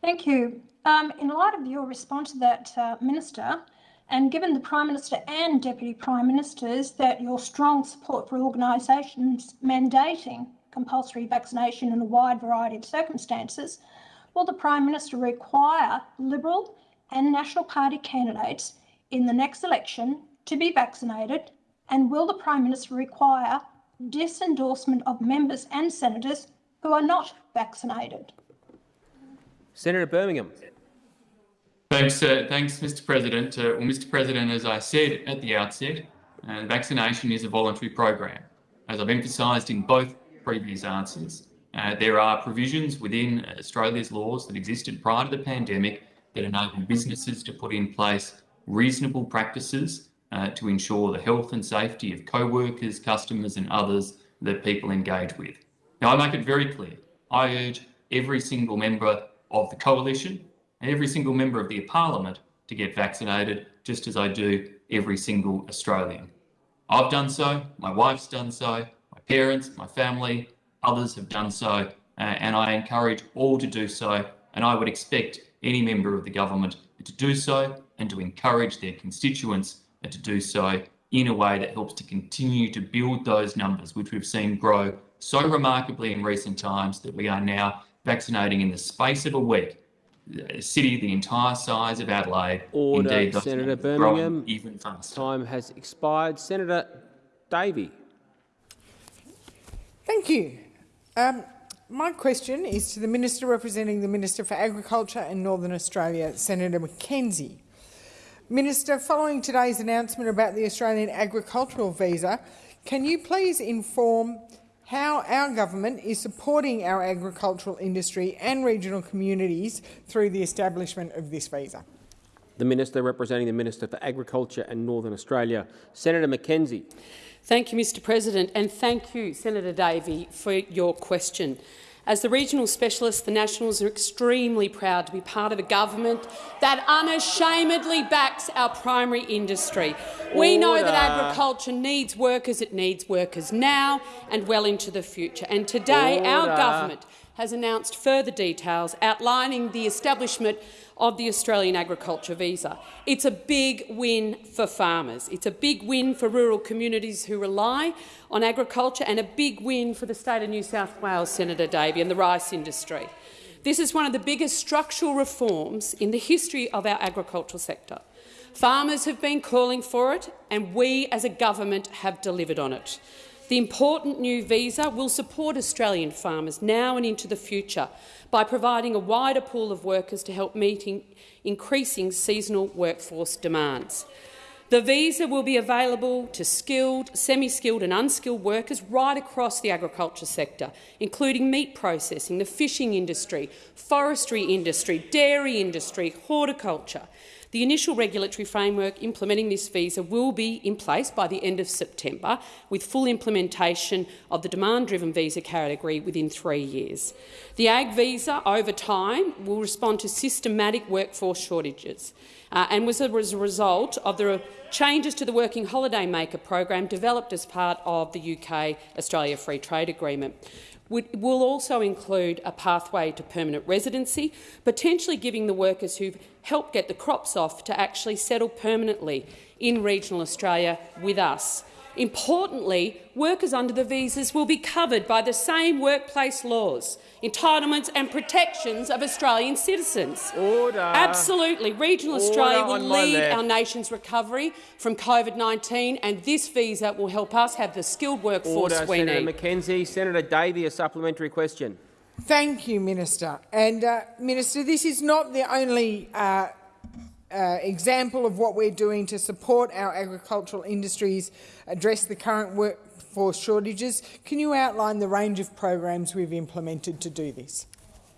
Thank you. Um, in light of your response to that, uh, Minister, and given the Prime Minister and Deputy Prime Ministers that your strong support for organisations mandating compulsory vaccination in a wide variety of circumstances, will the Prime Minister require Liberal and National Party candidates in the next election to be vaccinated? And will the Prime Minister require disendorsement of members and senators who are not vaccinated? Senator Birmingham. Thanks, uh, thanks, Mr. President. Uh, well, Mr. President, as I said at the outset, uh, vaccination is a voluntary program. As I've emphasised in both previous answers, uh, there are provisions within Australia's laws that existed prior to the pandemic that enable businesses to put in place reasonable practices uh, to ensure the health and safety of co-workers, customers and others that people engage with. Now, I make it very clear, I urge every single member of the coalition every single member of the parliament to get vaccinated, just as I do every single Australian. I've done so, my wife's done so, my parents, my family, others have done so, uh, and I encourage all to do so, and I would expect any member of the government to do so and to encourage their constituents to do so in a way that helps to continue to build those numbers, which we've seen grow so remarkably in recent times that we are now vaccinating in the space of a week city the entire size of Adelaide. Order, Indeed, Senator Birmingham. Even faster. Time has expired. Senator Davey. Thank you. Um, my question is to the Minister representing the Minister for Agriculture and Northern Australia, Senator McKenzie. Minister, following today's announcement about the Australian agricultural visa, can you please inform how our government is supporting our agricultural industry and regional communities through the establishment of this visa? The Minister representing the Minister for Agriculture and Northern Australia, Senator McKenzie. Thank you, Mr President, and thank you, Senator Davey, for your question. As the regional specialist, the Nationals are extremely proud to be part of a government that unashamedly backs our primary industry. We know that agriculture needs workers. It needs workers now and well into the future. And today, our government has announced further details outlining the establishment of the Australian agriculture visa. It's a big win for farmers. It's a big win for rural communities who rely on agriculture and a big win for the state of New South Wales, Senator Davey, and the rice industry. This is one of the biggest structural reforms in the history of our agricultural sector. Farmers have been calling for it, and we as a government have delivered on it. The important new visa will support Australian farmers now and into the future by providing a wider pool of workers to help meet increasing seasonal workforce demands. The visa will be available to skilled, semi-skilled and unskilled workers right across the agriculture sector, including meat processing, the fishing industry, forestry industry, dairy industry, horticulture. The initial regulatory framework implementing this visa will be in place by the end of September, with full implementation of the demand-driven visa category within three years. The Ag visa, over time, will respond to systematic workforce shortages uh, and was a result of the changes to the Working Holiday Maker program developed as part of the UK-Australia Free Trade Agreement will also include a pathway to permanent residency, potentially giving the workers who've helped get the crops off to actually settle permanently in regional Australia with us. Importantly, workers under the visas will be covered by the same workplace laws, entitlements and protections of Australian citizens. Order. Absolutely. Regional Order Australia will lead left. our nation's recovery from COVID-19 and this visa will help us have the skilled workforce Order, we Senator need. McKenzie. Senator Davey, a supplementary question. Thank you, Minister. And, uh, Minister, this is not the only uh, uh, example of what we're doing to support our agricultural industries address the current workforce shortages. Can you outline the range of programs we've implemented to do this?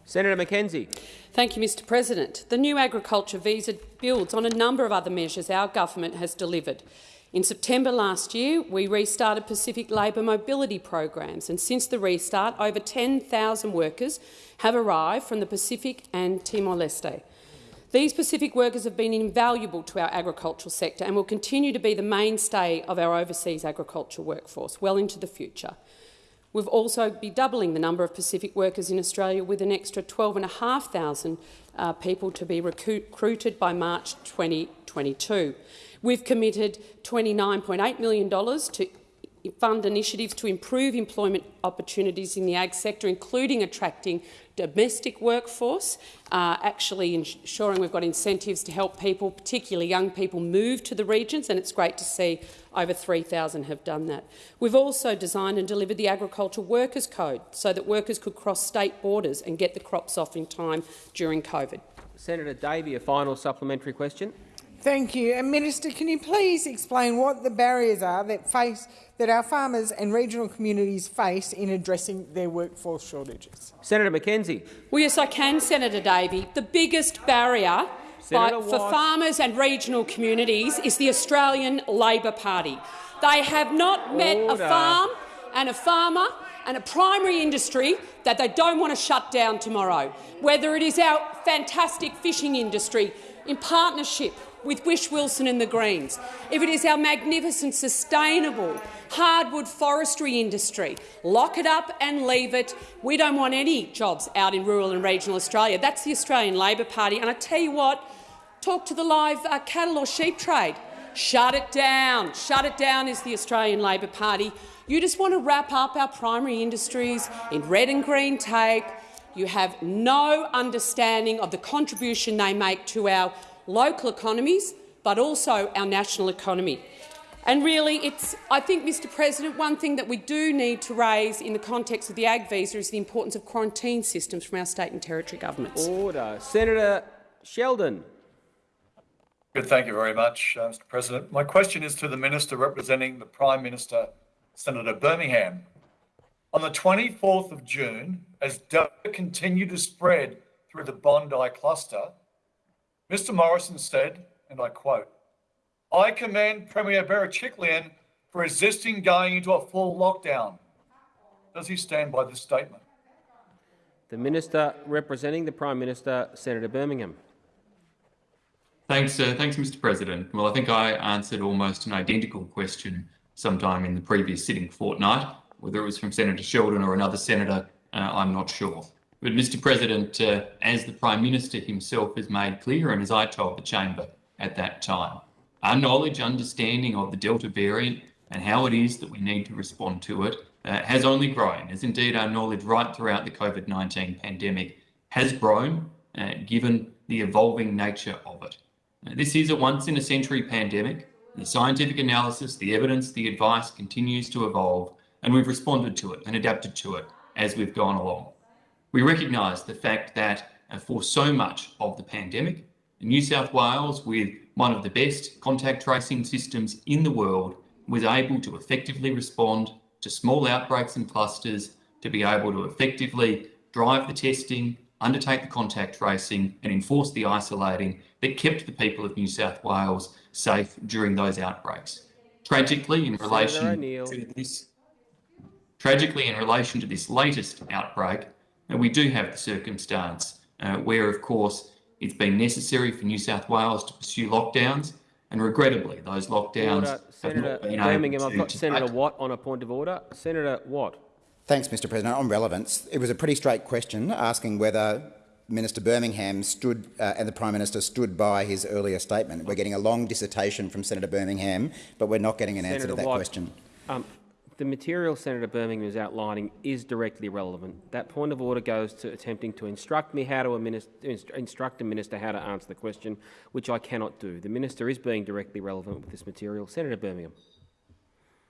Senator McKenzie. Thank you, Mr President. The new agriculture visa builds on a number of other measures our government has delivered. In September last year, we restarted Pacific labour mobility programs, and since the restart, over 10,000 workers have arrived from the Pacific and Timor-Leste. These Pacific workers have been invaluable to our agricultural sector and will continue to be the mainstay of our overseas agricultural workforce well into the future. We've also be doubling the number of Pacific workers in Australia with an extra 12,500 uh, people to be recruited by March 2022. We've committed $29.8 million to fund initiatives to improve employment opportunities in the ag sector, including attracting domestic workforce, uh, actually ensuring we've got incentives to help people, particularly young people, move to the regions, and it's great to see over 3,000 have done that. We've also designed and delivered the Agricultural Workers Code so that workers could cross state borders and get the crops off in time during COVID. Senator Davey, a final supplementary question. Thank you. And Minister, can you please explain what the barriers are that face that our farmers and regional communities face in addressing their workforce shortages? Senator McKenzie. Well, yes, I can, Senator Davey. The biggest barrier Senator by, for farmers and regional communities is the Australian Labor Party. They have not met a farm and a farmer and a primary industry that they don't want to shut down tomorrow, whether it is our fantastic fishing industry in partnership with Whish-Wilson and the Greens, if it is our magnificent, sustainable hardwood forestry industry, lock it up and leave it. We don't want any jobs out in rural and regional Australia. That's the Australian Labor Party. And I tell you what, talk to the live uh, cattle or sheep trade. Shut it down. Shut it down is the Australian Labor Party. You just want to wrap up our primary industries in red and green tape. You have no understanding of the contribution they make to our local economies, but also our national economy. And really, it's, I think, Mr President, one thing that we do need to raise in the context of the ag visa is the importance of quarantine systems from our state and territory governments. Order. Senator Sheldon. Good, thank you very much, uh, Mr. President. My question is to the Minister representing the Prime Minister, Senator Birmingham. On the 24th of June, as Delta continued to spread through the Bondi cluster, Mr. Morrison said, and I quote, I commend Premier Berejiklian for resisting going into a full lockdown. Does he stand by this statement? The Minister representing the Prime Minister, Senator Birmingham. Thanks, uh, thanks, Mr. President. Well, I think I answered almost an identical question sometime in the previous sitting fortnight. Whether it was from Senator Sheldon or another senator, uh, I'm not sure. But, Mr. President, uh, as the Prime Minister himself has made clear, and as I told the chamber at that time, our knowledge, understanding of the Delta variant and how it is that we need to respond to it uh, has only grown, as indeed our knowledge right throughout the COVID 19 pandemic has grown, uh, given the evolving nature of it. Uh, This is a once in a century pandemic. The scientific analysis, the evidence, the advice continues to evolve, and we've responded to it and adapted to it as we've gone along. We recognise the fact that uh, for so much of the pandemic, New South Wales, with one of the best contact tracing systems in the world, was able to effectively respond to small outbreaks and clusters, to be able to effectively drive the testing, undertake the contact tracing, and enforce the isolating that kept the people of New South Wales safe during those outbreaks. Tragically, in relation to this Tragically, in relation to this latest outbreak, uh, we do have the circumstance uh, where, of course, it's been necessary for New South Wales to pursue lockdowns, and regrettably, those lockdowns Order. have Senator not been Birmingham, able I've got to Senator take- Watt on a point of order. Senator Watt. Thanks, Mr President. On relevance, it was a pretty straight question asking whether Minister Birmingham stood uh, and the Prime Minister stood by his earlier statement. We're getting a long dissertation from Senator Birmingham, but we're not getting an answer to that Watt. question. Um, the material Senator Birmingham is outlining is directly relevant. That point of order goes to attempting to instruct me how to instruct a minister how to answer the question, which I cannot do. The minister is being directly relevant with this material. Senator Birmingham.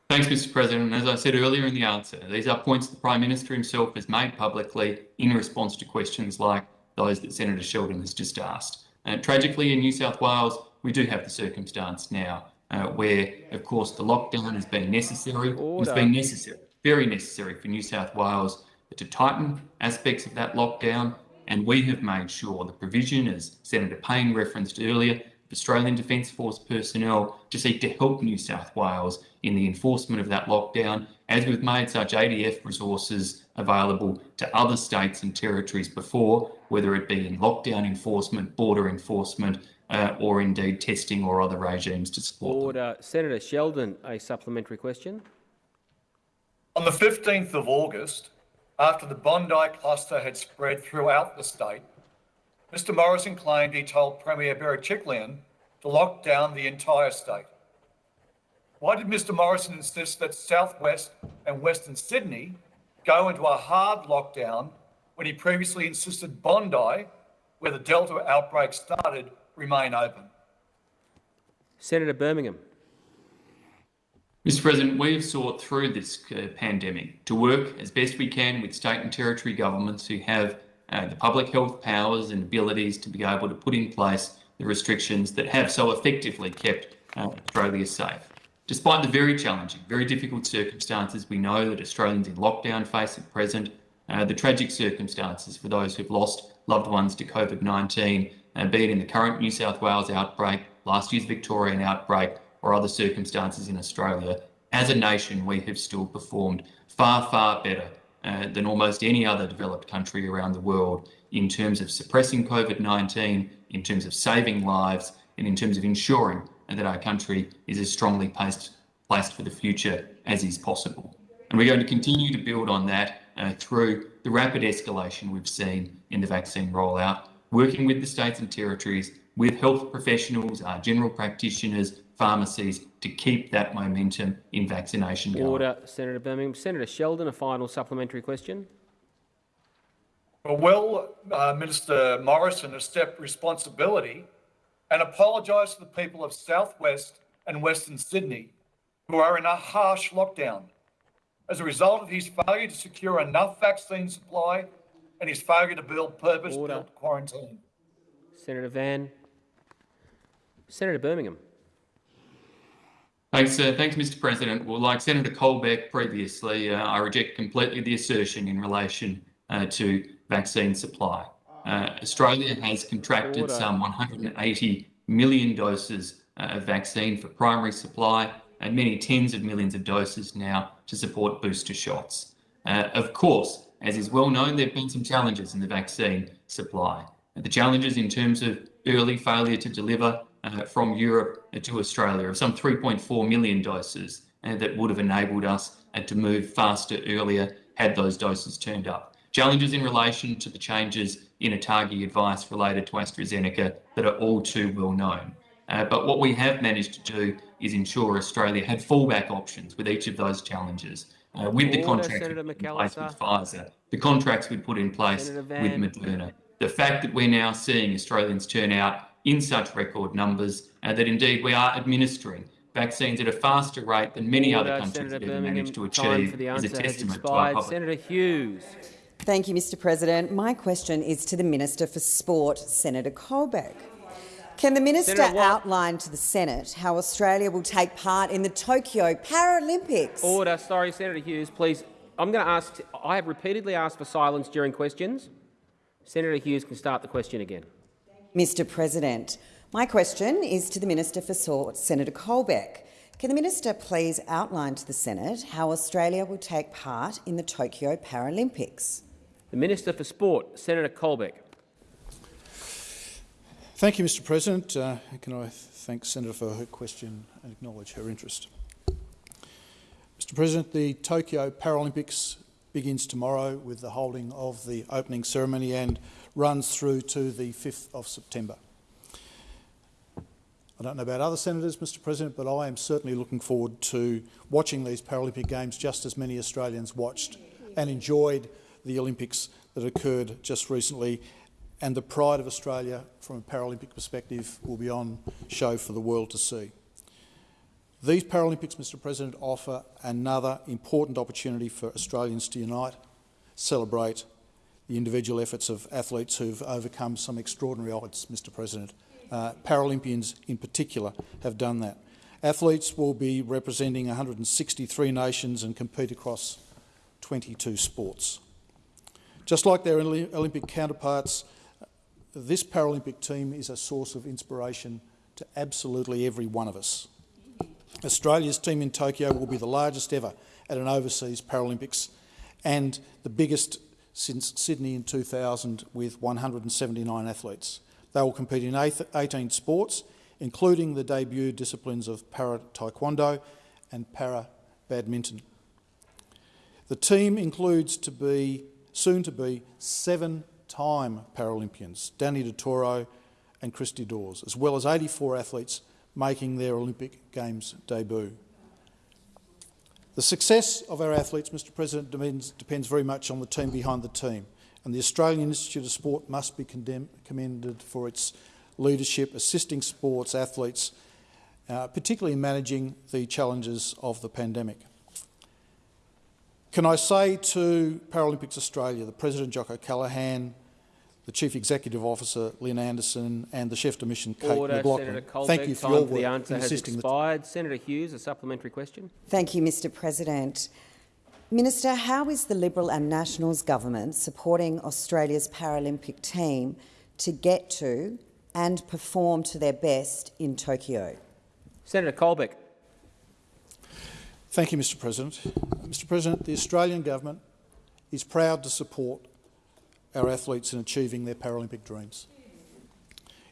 Thanks, Mr President. As I said earlier in the answer, these are points the Prime Minister himself has made publicly in response to questions like those that Senator Sheldon has just asked. Uh, tragically, in New South Wales, we do have the circumstance now uh, where, of course, the lockdown has been necessary. It's been necessary, very necessary for New South Wales to tighten aspects of that lockdown. And we have made sure the provision, as Senator Payne referenced earlier, Australian Defence Force personnel to seek to help New South Wales in the enforcement of that lockdown, as we've made such ADF resources available to other states and territories before, whether it be in lockdown enforcement, border enforcement, uh, or indeed testing or other regimes to support Order. Them. Senator Sheldon, a supplementary question. On the 15th of August, after the Bondi cluster had spread throughout the state, Mr Morrison claimed he told Premier Berejiklian to lock down the entire state. Why did Mr Morrison insist that southwest and western Sydney go into a hard lockdown when he previously insisted Bondi, where the Delta outbreak started, remain open? Senator Birmingham. Mr President, we have sought through this uh, pandemic to work as best we can with state and territory governments who have uh, the public health powers and abilities to be able to put in place the restrictions that have so effectively kept uh, Australia safe. Despite the very challenging, very difficult circumstances we know that Australians in lockdown face at present, uh, the tragic circumstances for those who've lost loved ones to COVID-19, uh, be it in the current New South Wales outbreak, last year's Victorian outbreak, or other circumstances in Australia, as a nation we have still performed far, far better uh, than almost any other developed country around the world in terms of suppressing COVID-19, in terms of saving lives, and in terms of ensuring that our country is as strongly placed, placed for the future as is possible. And we're going to continue to build on that uh, through the rapid escalation we've seen in the vaccine rollout, working with the states and territories, with health professionals, uh, general practitioners, pharmacies to keep that momentum in vaccination going. Order, Senator Birmingham. Senator Sheldon, a final supplementary question. Well, uh, Minister Morrison accept responsibility and apologise to the people of southwest and western Sydney who are in a harsh lockdown as a result of his failure to secure enough vaccine supply and his failure to build purpose-built quarantine. Senator Van. Senator Birmingham. Thanks, uh, thanks, Mr. President. Well, like Senator Colbeck previously, uh, I reject completely the assertion in relation uh, to vaccine supply. Uh, Australia has contracted Order. some 180 million doses uh, of vaccine for primary supply and many tens of millions of doses now to support booster shots. Uh, of course, as is well known, there have been some challenges in the vaccine supply. The challenges in terms of early failure to deliver uh, from Europe to Australia of some 3.4 million doses uh, that would have enabled us uh, to move faster earlier had those doses turned up. Challenges in relation to the changes in ATAGI advice related to AstraZeneca that are all too well known. Uh, but what we have managed to do is ensure Australia had fallback options with each of those challenges. Uh, with the contracts we put in place with Pfizer, the contracts we put in place with Moderna, the fact that we're now seeing Australians turn out in such record numbers, and that indeed we are administering vaccines at a faster rate than many Order, other countries Senator have ever managed to achieve is a testament to our public. Senator Hughes. Thank you, Mr President. My question is to the Minister for Sport, Senator Colbeck. Can the minister outline to the Senate how Australia will take part in the Tokyo Paralympics? Order. Sorry, Senator Hughes, please. I'm going to ask. I have repeatedly asked for silence during questions. Senator Hughes can start the question again. Mr President. My question is to the Minister for Sport, Senator Colbeck. Can the minister please outline to the Senate how Australia will take part in the Tokyo Paralympics? The Minister for Sport, Senator Colbeck. Thank you, Mr President. Uh, can I thank Senator for her question and acknowledge her interest? Mr President, the Tokyo Paralympics begins tomorrow with the holding of the opening ceremony and runs through to the 5th of September. I don't know about other senators, Mr President, but I am certainly looking forward to watching these Paralympic Games just as many Australians watched and enjoyed the Olympics that occurred just recently. And the pride of Australia from a Paralympic perspective will be on show for the world to see. These Paralympics, Mr President, offer another important opportunity for Australians to unite, celebrate the individual efforts of athletes who've overcome some extraordinary odds, Mr President, uh, Paralympians in particular have done that. Athletes will be representing 163 nations and compete across 22 sports. Just like their Olympic counterparts, this Paralympic team is a source of inspiration to absolutely every one of us. Australia's team in Tokyo will be the largest ever at an overseas Paralympics and the biggest since Sydney in 2000 with 179 athletes. They will compete in 18 sports, including the debut disciplines of para-taekwondo and para-badminton. The team includes to be, soon to be seven-time Paralympians, Danni Di Toro and Christie Dawes, as well as 84 athletes making their Olympic Games debut. The success of our athletes, Mr President, depends, very much on the team behind the team and the Australian Institute of Sport must be commended for its leadership, assisting sports athletes, uh, particularly in managing the challenges of the pandemic. Can I say to Paralympics Australia, the President Jock O'Callaghan, the Chief Executive Officer Lynne Anderson and the Chef de Mission Kate Order, McLoughlin. Colbeck, Thank you for your work the answer in has assisting expired. Senator Hughes, a supplementary question. Thank you, Mr President. Minister, how is the Liberal and Nationals government supporting Australia's Paralympic team to get to and perform to their best in Tokyo? Senator Colbeck. Thank you, Mr President. Mr President, the Australian government is proud to support our athletes in achieving their Paralympic dreams.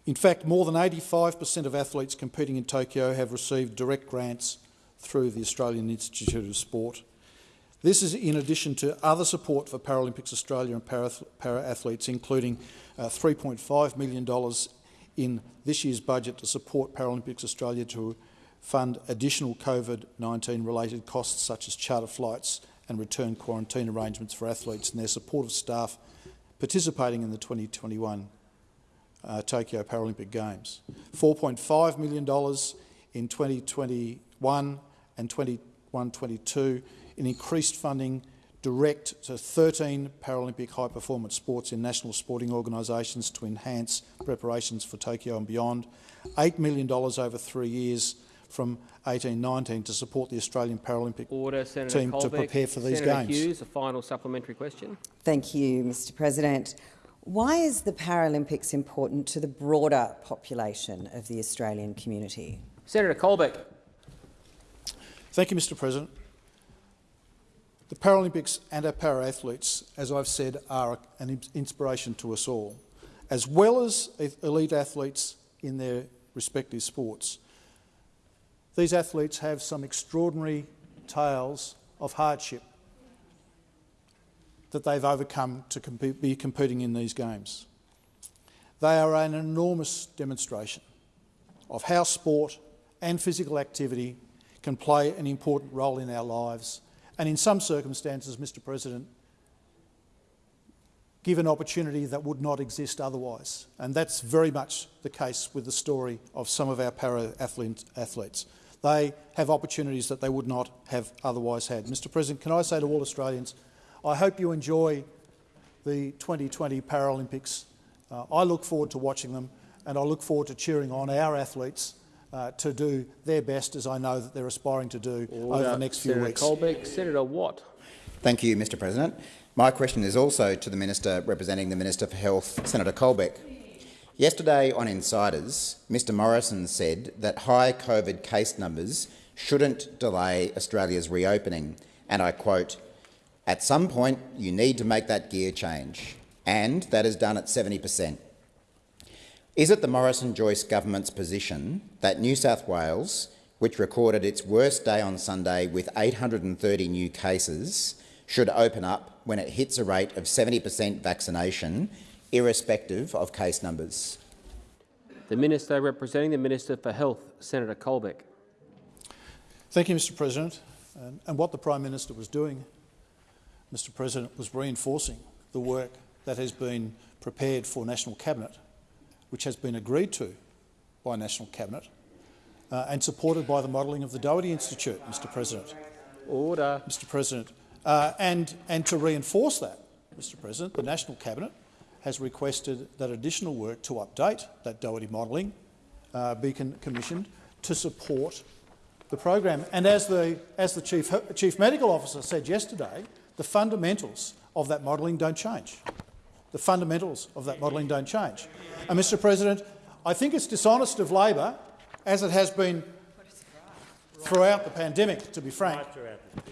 In fact, more than 85 per cent of athletes competing in Tokyo have received direct grants through the Australian Institute of Sport this is in addition to other support for Paralympics Australia and para, para athletes, including uh, $3.5 million in this year's budget to support Paralympics Australia to fund additional COVID-19 related costs such as charter flights and return quarantine arrangements for athletes and their supportive staff participating in the 2021 uh, Tokyo Paralympic Games. $4.5 million in 2021 and 21-22 in increased funding direct to 13 Paralympic high-performance sports in national sporting organisations to enhance preparations for Tokyo and beyond, $8 million over three years from 18-19 to support the Australian Paralympic Order, Senator team Colbeck. to prepare for these games. Senator games. Hughes, a final supplementary question. Thank you, Mr President. Why is the Paralympics important to the broader population of the Australian community? Senator Colbeck. Thank you, Mr President. The Paralympics and our para-athletes, as I've said, are an inspiration to us all, as well as elite athletes in their respective sports. These athletes have some extraordinary tales of hardship that they've overcome to compete, be competing in these games. They are an enormous demonstration of how sport and physical activity can play an important role in our lives and in some circumstances, Mr President, give an opportunity that would not exist otherwise. And that's very much the case with the story of some of our para-athletes. They have opportunities that they would not have otherwise had. Mr President, can I say to all Australians, I hope you enjoy the 2020 Paralympics. Uh, I look forward to watching them and I look forward to cheering on our athletes uh, to do their best, as I know that they're aspiring to do Order. over the next few Senator weeks. Colbeck. Senator Watt. Thank you, Mr President. My question is also to the Minister representing the Minister for Health, Senator Colbeck. Yesterday on Insiders, Mr Morrison said that high COVID case numbers shouldn't delay Australia's reopening, and I quote, at some point you need to make that gear change, and that is done at 70 per cent. Is it the Morrison-Joyce government's position that New South Wales, which recorded its worst day on Sunday with 830 new cases, should open up when it hits a rate of 70 per cent vaccination, irrespective of case numbers? The Minister representing the Minister for Health, Senator Colbeck. Thank you, Mr President. And, and what the Prime Minister was doing, Mr President, was reinforcing the work that has been prepared for National Cabinet, which has been agreed to by National Cabinet uh, and supported by the modelling of the Doherty Institute, Mr President. Order. Mr President. Uh, and, and to reinforce that, Mr President, the National Cabinet has requested that additional work to update that Doherty modelling uh, be commissioned to support the program. And as the, as the Chief, Chief Medical Officer said yesterday, the fundamentals of that modelling don't change. The fundamentals of that modelling don't change. And, Mr President, I think it's dishonest of Labor, as it has been throughout the pandemic, to be frank,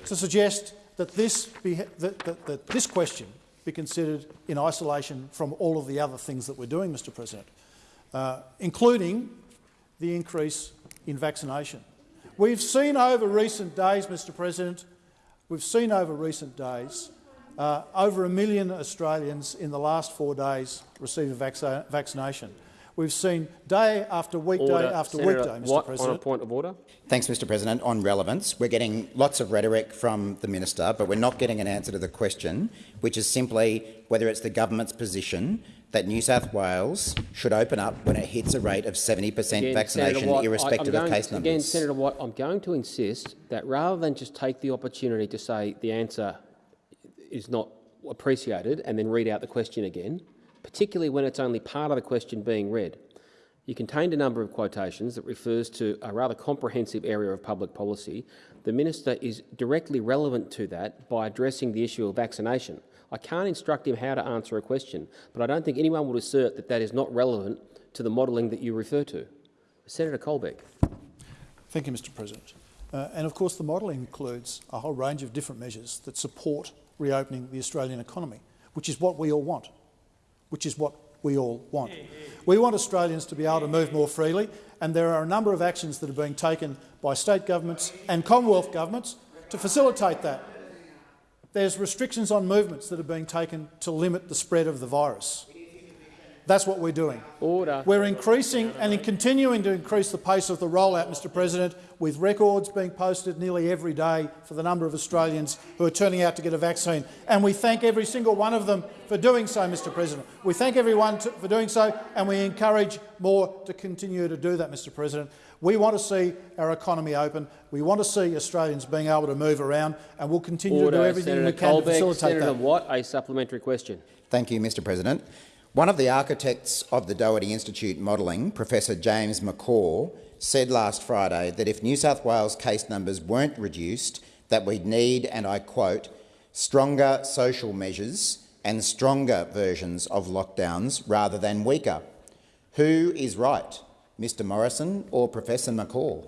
to suggest that this, be, that, that, that this question be considered in isolation from all of the other things that we're doing, Mr President, uh, including the increase in vaccination. We've seen over recent days, Mr President, we've seen over recent days uh, over a million Australians in the last four days receive a vac vaccination. We've seen day after weekday order. after Senator weekday, Mr Watt, President. On a point of order. Thanks, Mr President. On relevance, we're getting lots of rhetoric from the minister, but we're not getting an answer to the question, which is simply whether it's the government's position that New South Wales should open up when it hits a rate of 70 per cent vaccination, Watt, irrespective I, of case again, numbers. Again, Senator Watt, I'm going to insist that rather than just take the opportunity to say the answer is not appreciated and then read out the question again, particularly when it's only part of the question being read, you contained a number of quotations that refers to a rather comprehensive area of public policy. The minister is directly relevant to that by addressing the issue of vaccination. I can't instruct him how to answer a question, but I don't think anyone would assert that that is not relevant to the modelling that you refer to. Senator Colbeck. Thank you, Mr President. Uh, and of course the modelling includes a whole range of different measures that support reopening the Australian economy, which is what we all want, which is what we all want. We want Australians to be able to move more freely, and there are a number of actions that are being taken by state governments and Commonwealth governments to facilitate that. There's restrictions on movements that are being taken to limit the spread of the virus. That's what we're doing. Order. We're increasing and continuing to increase the pace of the rollout, Mr President, with records being posted nearly every day for the number of Australians who are turning out to get a vaccine. And we thank every single one of them for doing so, Mr President. We thank everyone to, for doing so, and we encourage more to continue to do that, Mr President. We want to see our economy open. We want to see Australians being able to move around, and we'll continue Order. to do everything Senator we can Colbeck, to facilitate Senator that. Watt, a supplementary question. Thank you, Mr President. One of the architects of the Doherty Institute modelling, Professor James McCaw, said last Friday that if New South Wales case numbers weren't reduced, that we'd need, and I quote, stronger social measures and stronger versions of lockdowns rather than weaker. Who is right, Mr Morrison or Professor McCaw?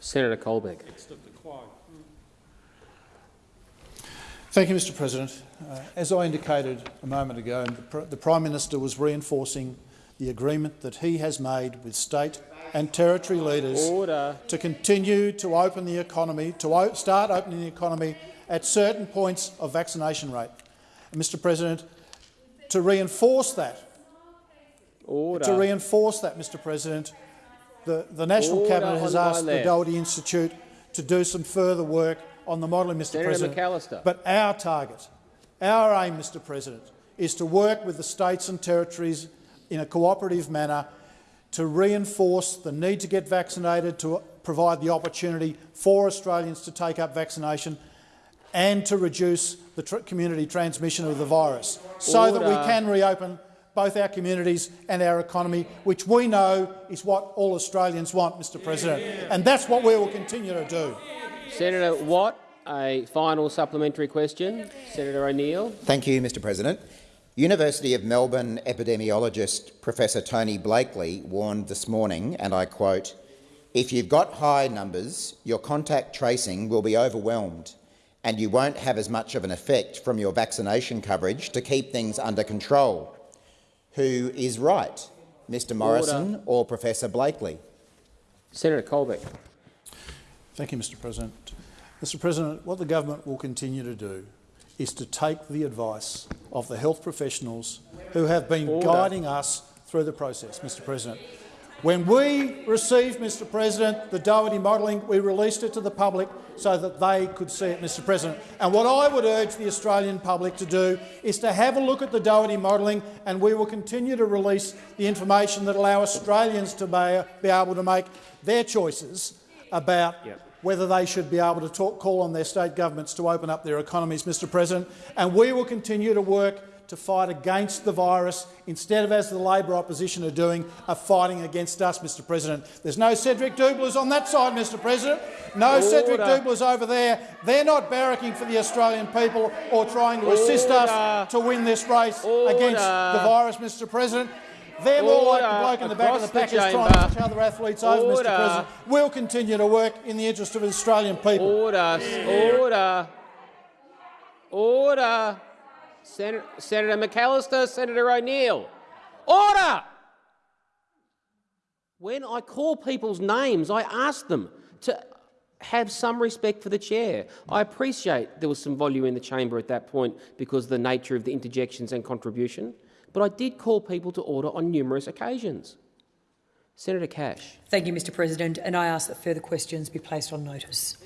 Senator Colbeck. Thank you, Mr President. Uh, as I indicated a moment ago, the, Pr the Prime Minister was reinforcing the agreement that he has made with state and territory leaders Order. to continue to open the economy, to start opening the economy at certain points of vaccination rate. And Mr President, to reinforce that, Order. to reinforce that, Mr President, the, the National Order Cabinet has asked the. Doherty Institute to do some further work on the modelling, Mr Senator President. McAllister. But our target, our aim, Mr President, is to work with the states and territories in a cooperative manner to reinforce the need to get vaccinated, to provide the opportunity for Australians to take up vaccination and to reduce the tr community transmission of the virus so that we can reopen both our communities and our economy, which we know is what all Australians want, Mr President. And that's what we will continue to do. Senator Watt, a final supplementary question. Senator O'Neill. Thank you, Mr President. University of Melbourne epidemiologist Professor Tony Blakely warned this morning, and I quote, if you've got high numbers, your contact tracing will be overwhelmed and you won't have as much of an effect from your vaccination coverage to keep things under control. Who is right, Mr Morrison or Professor Blakely? Senator Colbeck. Thank you, Mr President. Mr President, what the government will continue to do is to take the advice of the health professionals who have been Order. guiding us through the process, Mr President. When we received, Mr President, the Doherty modelling, we released it to the public so that they could see it, Mr President. And what I would urge the Australian public to do is to have a look at the Doherty modelling, and we will continue to release the information that allow Australians to be able to make their choices about yep. Whether they should be able to talk, call on their state governments to open up their economies, Mr President. And we will continue to work to fight against the virus instead of, as the Labor opposition are doing, are fighting against us, Mr President. There's no Cedric Dublers on that side, Mr President. No Order. Cedric Dublers over there. They're not barracking for the Australian people or trying to assist us to win this race Order. against the virus, Mr President. They're more like the bloke in the back of the pack who's trying to push other athletes over, Mr President. We'll continue to work in the interest of Australian people. Order. Order. Order. Senator, Senator McAllister, Senator O'Neill. Order! When I call people's names, I ask them to have some respect for the chair. I appreciate there was some volume in the chamber at that point because of the nature of the interjections and contribution, but I did call people to order on numerous occasions. Senator Cash. Thank you, Mr President, and I ask that further questions be placed on notice.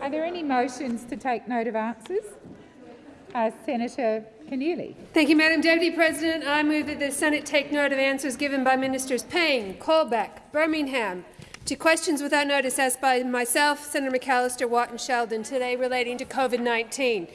Are there any motions to take note of answers? Uh, Senator Keneally. Thank you, Madam Deputy President. I move that the Senate take note of answers given by Ministers Payne, Colbeck, Birmingham to questions without notice asked by myself, Senator McAllister, Watt and Sheldon today relating to COVID-19.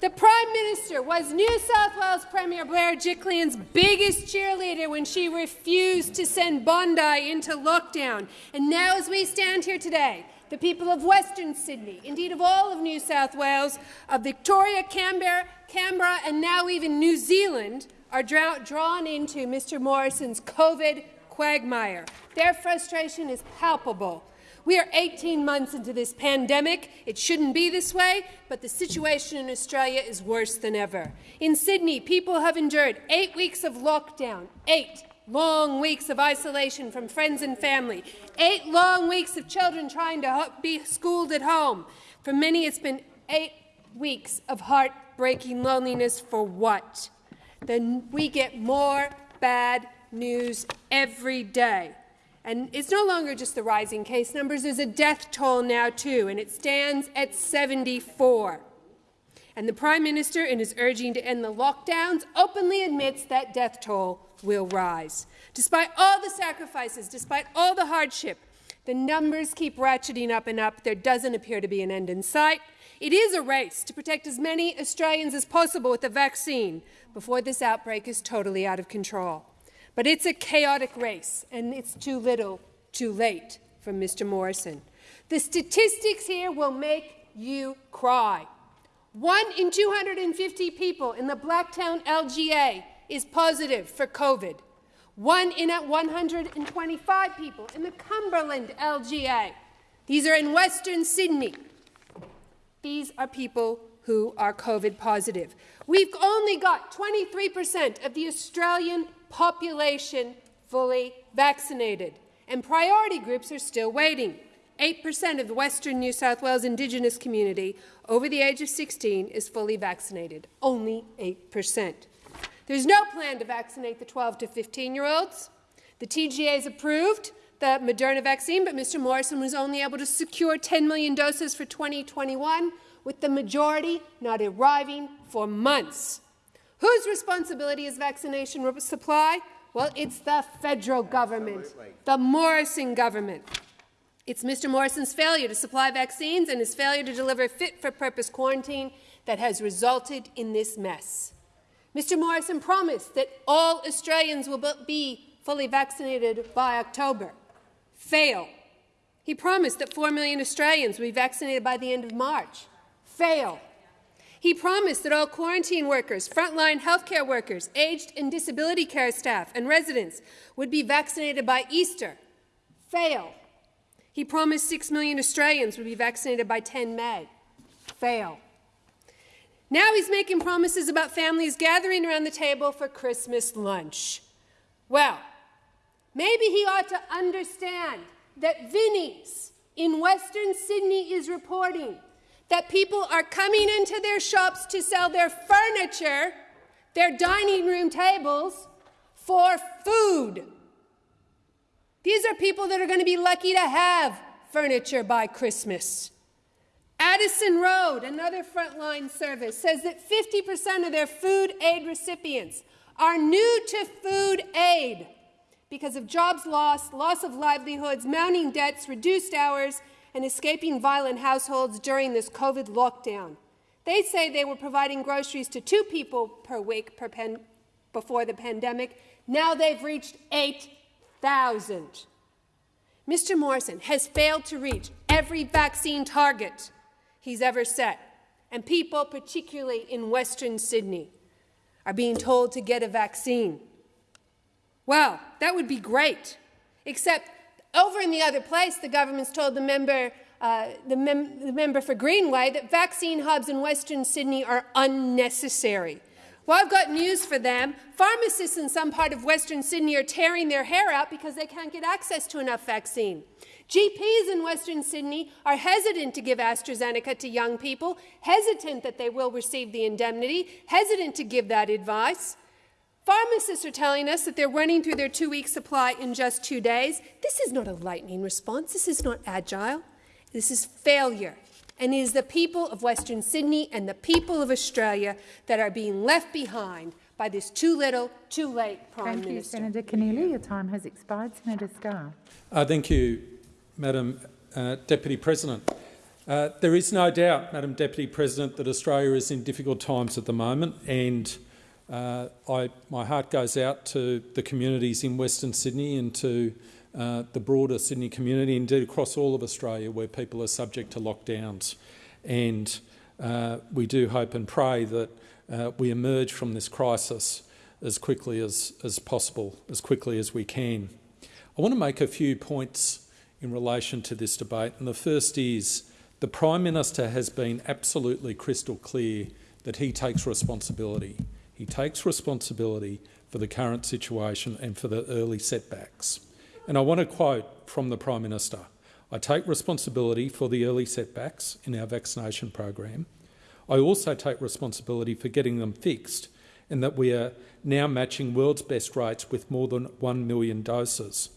The Prime Minister was New South Wales Premier Berejiklian's biggest cheerleader when she refused to send Bondi into lockdown. And now as we stand here today, the people of Western Sydney, indeed of all of New South Wales, of Victoria, Canberra, Canberra and now even New Zealand are drawn into Mr Morrison's COVID quagmire. Their frustration is palpable. We are 18 months into this pandemic. It shouldn't be this way, but the situation in Australia is worse than ever. In Sydney, people have endured eight weeks of lockdown, eight long weeks of isolation from friends and family, eight long weeks of children trying to be schooled at home. For many, it's been eight weeks of heartbreaking loneliness for what? Then we get more bad news every day. And it's no longer just the rising case numbers, there's a death toll now too, and it stands at 74. And the Prime Minister, in his urging to end the lockdowns, openly admits that death toll will rise. Despite all the sacrifices, despite all the hardship, the numbers keep ratcheting up and up. There doesn't appear to be an end in sight. It is a race to protect as many Australians as possible with the vaccine before this outbreak is totally out of control. But it's a chaotic race, and it's too little, too late from Mr. Morrison. The statistics here will make you cry. One in 250 people in the Blacktown LGA is positive for COVID. One in at 125 people in the Cumberland LGA. These are in Western Sydney. These are people who are COVID positive. We've only got 23% of the Australian population fully vaccinated, and priority groups are still waiting. 8% of the Western New South Wales Indigenous community over the age of 16 is fully vaccinated. Only 8%. There's no plan to vaccinate the 12 to 15-year-olds. The TGA has approved the Moderna vaccine, but Mr Morrison was only able to secure 10 million doses for 2021, with the majority not arriving for months. Whose responsibility is vaccination supply? Well, it's the federal government, Absolutely. the Morrison government. It's Mr Morrison's failure to supply vaccines and his failure to deliver fit-for-purpose quarantine that has resulted in this mess. Mr Morrison promised that all Australians will be fully vaccinated by October. Fail. He promised that 4 million Australians will be vaccinated by the end of March. Fail. He promised that all quarantine workers, frontline healthcare workers, aged and disability care staff and residents would be vaccinated by Easter. Fail. He promised 6 million Australians would be vaccinated by 10 May. Fail. Now he's making promises about families gathering around the table for Christmas lunch. Well, Maybe he ought to understand that Vinnie's in Western Sydney is reporting that people are coming into their shops to sell their furniture, their dining room tables, for food. These are people that are going to be lucky to have furniture by Christmas. Addison Road, another frontline service, says that 50% of their food aid recipients are new to food aid because of jobs lost, loss of livelihoods, mounting debts, reduced hours, and escaping violent households during this COVID lockdown. They say they were providing groceries to two people per week per before the pandemic. Now they've reached 8,000. Mr. Morrison has failed to reach every vaccine target he's ever set, and people, particularly in Western Sydney, are being told to get a vaccine. Well, that would be great, except over in the other place, the government's told the member, uh, the, mem the member for Greenway that vaccine hubs in Western Sydney are unnecessary. Well, I've got news for them. Pharmacists in some part of Western Sydney are tearing their hair out because they can't get access to enough vaccine. GPs in Western Sydney are hesitant to give AstraZeneca to young people, hesitant that they will receive the indemnity, hesitant to give that advice. Pharmacists are telling us that they're running through their two-week supply in just two days. This is not a lightning response. This is not agile. This is failure. And it is the people of Western Sydney and the people of Australia that are being left behind by this too little, too late Prime thank Minister. Thank you, Senator Keneally. Your time has expired. Senator Scarr. Uh, thank you, Madam uh, Deputy President. Uh, there is no doubt, Madam Deputy President, that Australia is in difficult times at the moment and uh, I, my heart goes out to the communities in Western Sydney and to uh, the broader Sydney community, indeed across all of Australia where people are subject to lockdowns. And uh, we do hope and pray that uh, we emerge from this crisis as quickly as, as possible, as quickly as we can. I want to make a few points in relation to this debate. And the first is the Prime Minister has been absolutely crystal clear that he takes responsibility. He takes responsibility for the current situation and for the early setbacks. And I want to quote from the Prime Minister. I take responsibility for the early setbacks in our vaccination program. I also take responsibility for getting them fixed and that we are now matching world's best rates with more than 1 million doses.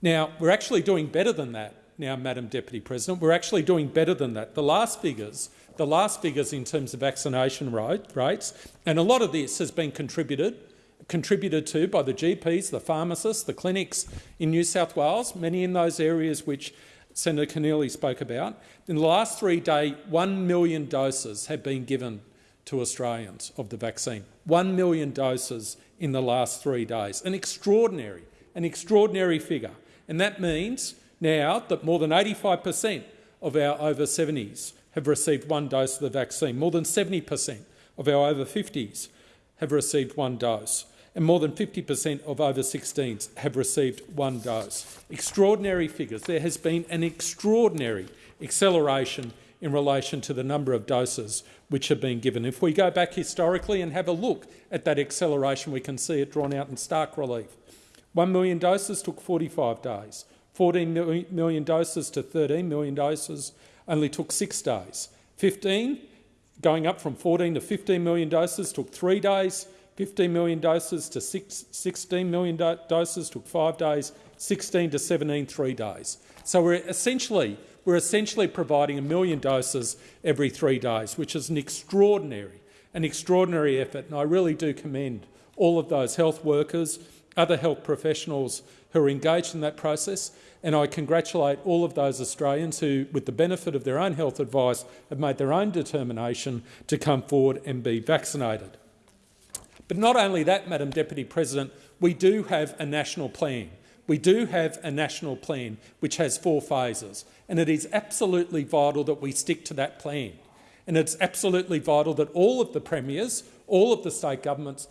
Now, we're actually doing better than that now, Madam Deputy President. We're actually doing better than that. The last figures the last figures in terms of vaccination rate, rates, and a lot of this has been contributed contributed to by the GPs, the pharmacists, the clinics in New South Wales, many in those areas which Senator Keneally spoke about. In the last three days, 1 million doses have been given to Australians of the vaccine. 1 million doses in the last three days. An extraordinary, an extraordinary figure. And that means now that more than 85 per cent of our over 70s have received one dose of the vaccine. More than 70 per cent of our over 50s have received one dose, and more than 50 per cent of over 16s have received one dose. Extraordinary figures. There has been an extraordinary acceleration in relation to the number of doses which have been given. If we go back historically and have a look at that acceleration, we can see it drawn out in stark relief. 1 million doses took 45 days, 14 million doses to 13 million doses only took six days. 15, going up from 14 to 15 million doses, took three days. 15 million doses to six, 16 million do doses took five days. 16 to 17, three days. So we're essentially, we're essentially providing a million doses every three days, which is an extraordinary, an extraordinary effort. And I really do commend all of those health workers, other health professionals who are engaged in that process and I congratulate all of those Australians who, with the benefit of their own health advice, have made their own determination to come forward and be vaccinated. But not only that, Madam Deputy President, we do have a national plan. We do have a national plan which has four phases, and it is absolutely vital that we stick to that plan. And it's absolutely vital that all of the premiers, all of the state governments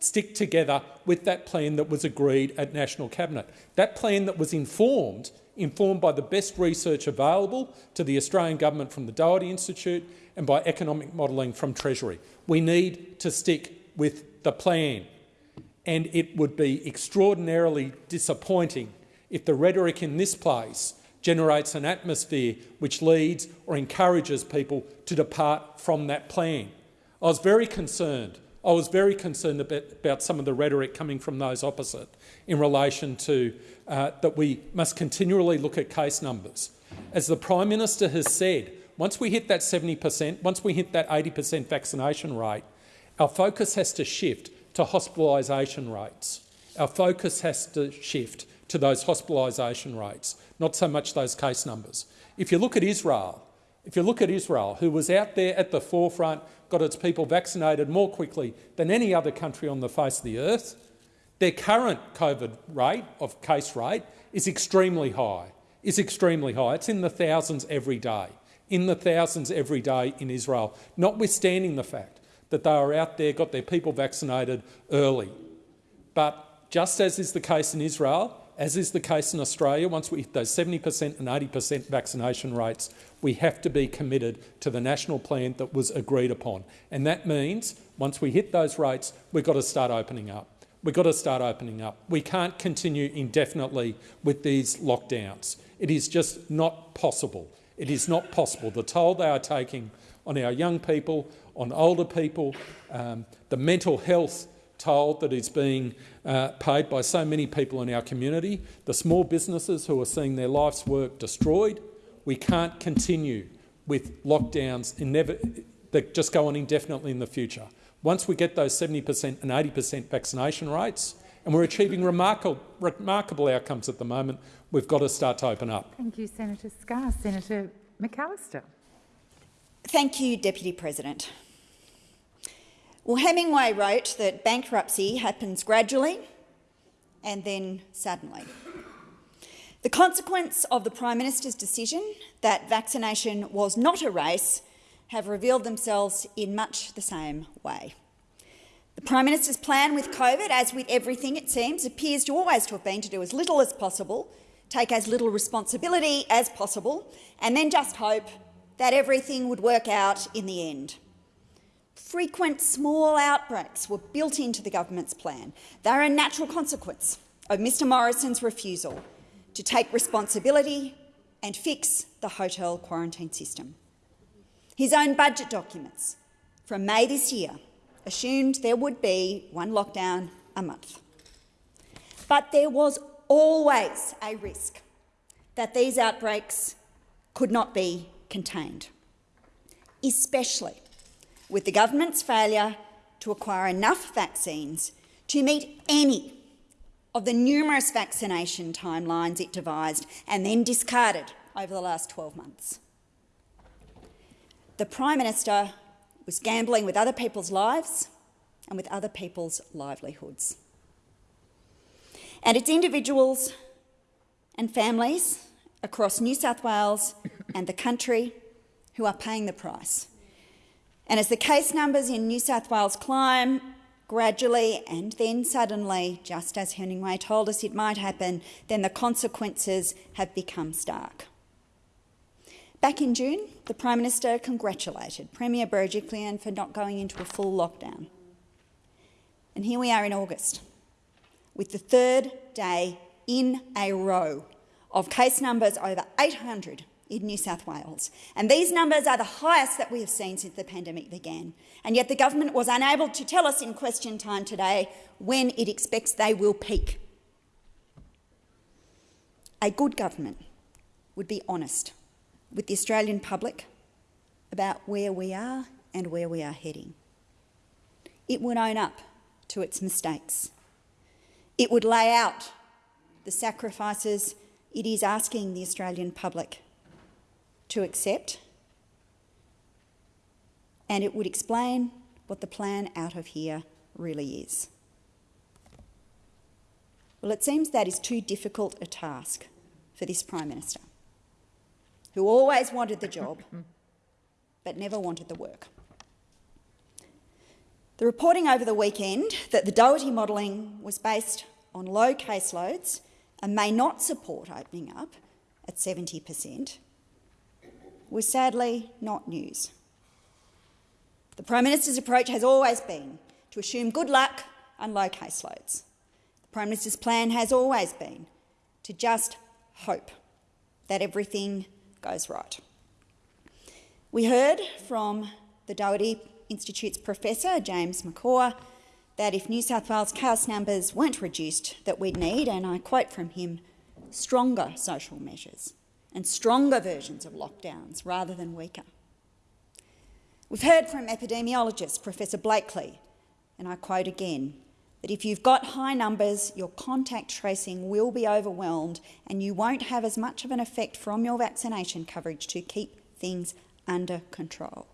stick together with that plan that was agreed at National Cabinet. That plan that was informed, informed by the best research available to the Australian government from the Doherty Institute and by economic modelling from Treasury. We need to stick with the plan. and it would be extraordinarily disappointing if the rhetoric in this place generates an atmosphere which leads or encourages people to depart from that plan. I was very concerned. I was very concerned about, some of the rhetoric coming from those opposite in relation to uh, that we must continually look at case numbers. As the Prime Minister has said, once we hit that 70 per cent, once we hit that 80 per cent vaccination rate, our focus has to shift to hospitalisation rates. Our focus has to shift to those hospitalisation rates, not so much those case numbers. If you look at Israel, if you look at Israel, who was out there at the forefront, got its people vaccinated more quickly than any other country on the face of the earth, their current COVID rate, of case rate, is extremely high, is extremely high. It's in the thousands every day, in the thousands every day in Israel, notwithstanding the fact that they are out there, got their people vaccinated early. But just as is the case in Israel, as is the case in Australia, once we hit those 70% and 80% vaccination rates, we have to be committed to the national plan that was agreed upon. And that means once we hit those rates, we've got to start opening up. We've got to start opening up. We can't continue indefinitely with these lockdowns. It is just not possible. It is not possible. The toll they are taking on our young people, on older people, um, the mental health toll that is being uh, paid by so many people in our community, the small businesses who are seeing their life's work destroyed. We can't continue with lockdowns that just go on indefinitely in the future. Once we get those 70% and 80% vaccination rates, and we're achieving remarkable, remarkable outcomes at the moment, we've got to start to open up. Thank you, Senator Scarr. Senator McAllister. Thank you, Deputy President. Well, Hemingway wrote that bankruptcy happens gradually and then suddenly. The consequence of the Prime Minister's decision that vaccination was not a race have revealed themselves in much the same way. The Prime Minister's plan with COVID, as with everything it seems, appears to always to have been to do as little as possible, take as little responsibility as possible, and then just hope that everything would work out in the end. Frequent small outbreaks were built into the government's plan. They're a natural consequence of Mr Morrison's refusal to take responsibility and fix the hotel quarantine system. His own budget documents from May this year assumed there would be one lockdown a month. But there was always a risk that these outbreaks could not be contained, especially with the government's failure to acquire enough vaccines to meet any of the numerous vaccination timelines it devised and then discarded over the last 12 months. The Prime Minister was gambling with other people's lives and with other people's livelihoods. And it's individuals and families across New South Wales and the country who are paying the price and as the case numbers in New South Wales climb gradually and then suddenly, just as Hemingway told us it might happen, then the consequences have become stark. Back in June, the Prime Minister congratulated Premier Berejiklian for not going into a full lockdown. And here we are in August, with the third day in a row of case numbers over 800 in New South Wales. And these numbers are the highest that we have seen since the pandemic began. And yet the government was unable to tell us in question time today when it expects they will peak. A good government would be honest with the Australian public about where we are and where we are heading. It would own up to its mistakes. It would lay out the sacrifices it is asking the Australian public to accept, and it would explain what the plan out of here really is. Well, it seems that is too difficult a task for this Prime Minister, who always wanted the job [LAUGHS] but never wanted the work. The reporting over the weekend that the Doherty modelling was based on low caseloads and may not support opening up at 70 per cent was sadly not news. The Prime Minister's approach has always been to assume good luck and low caseloads. The Prime Minister's plan has always been to just hope that everything goes right. We heard from the Doherty Institute's professor, James McCaw, that if New South Wales case numbers weren't reduced, that we'd need, and I quote from him, stronger social measures and stronger versions of lockdowns rather than weaker. We've heard from epidemiologist Professor Blakely, and I quote again, that if you've got high numbers, your contact tracing will be overwhelmed and you won't have as much of an effect from your vaccination coverage to keep things under control.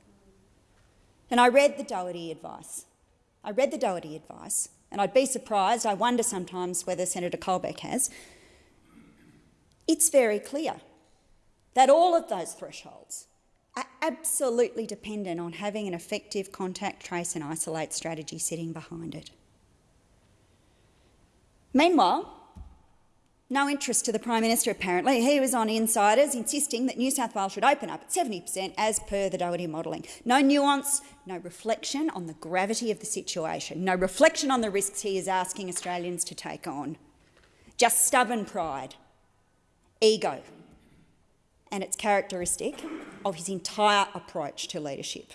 And I read the Doherty advice. I read the Doherty advice, and I'd be surprised, I wonder sometimes whether Senator Colbeck has. It's very clear that all of those thresholds are absolutely dependent on having an effective contact trace and isolate strategy sitting behind it. Meanwhile, no interest to the Prime Minister apparently. He was on insiders insisting that New South Wales should open up at 70% as per the Doherty modelling. No nuance, no reflection on the gravity of the situation, no reflection on the risks he is asking Australians to take on. Just stubborn pride, ego, and it's characteristic of his entire approach to leadership.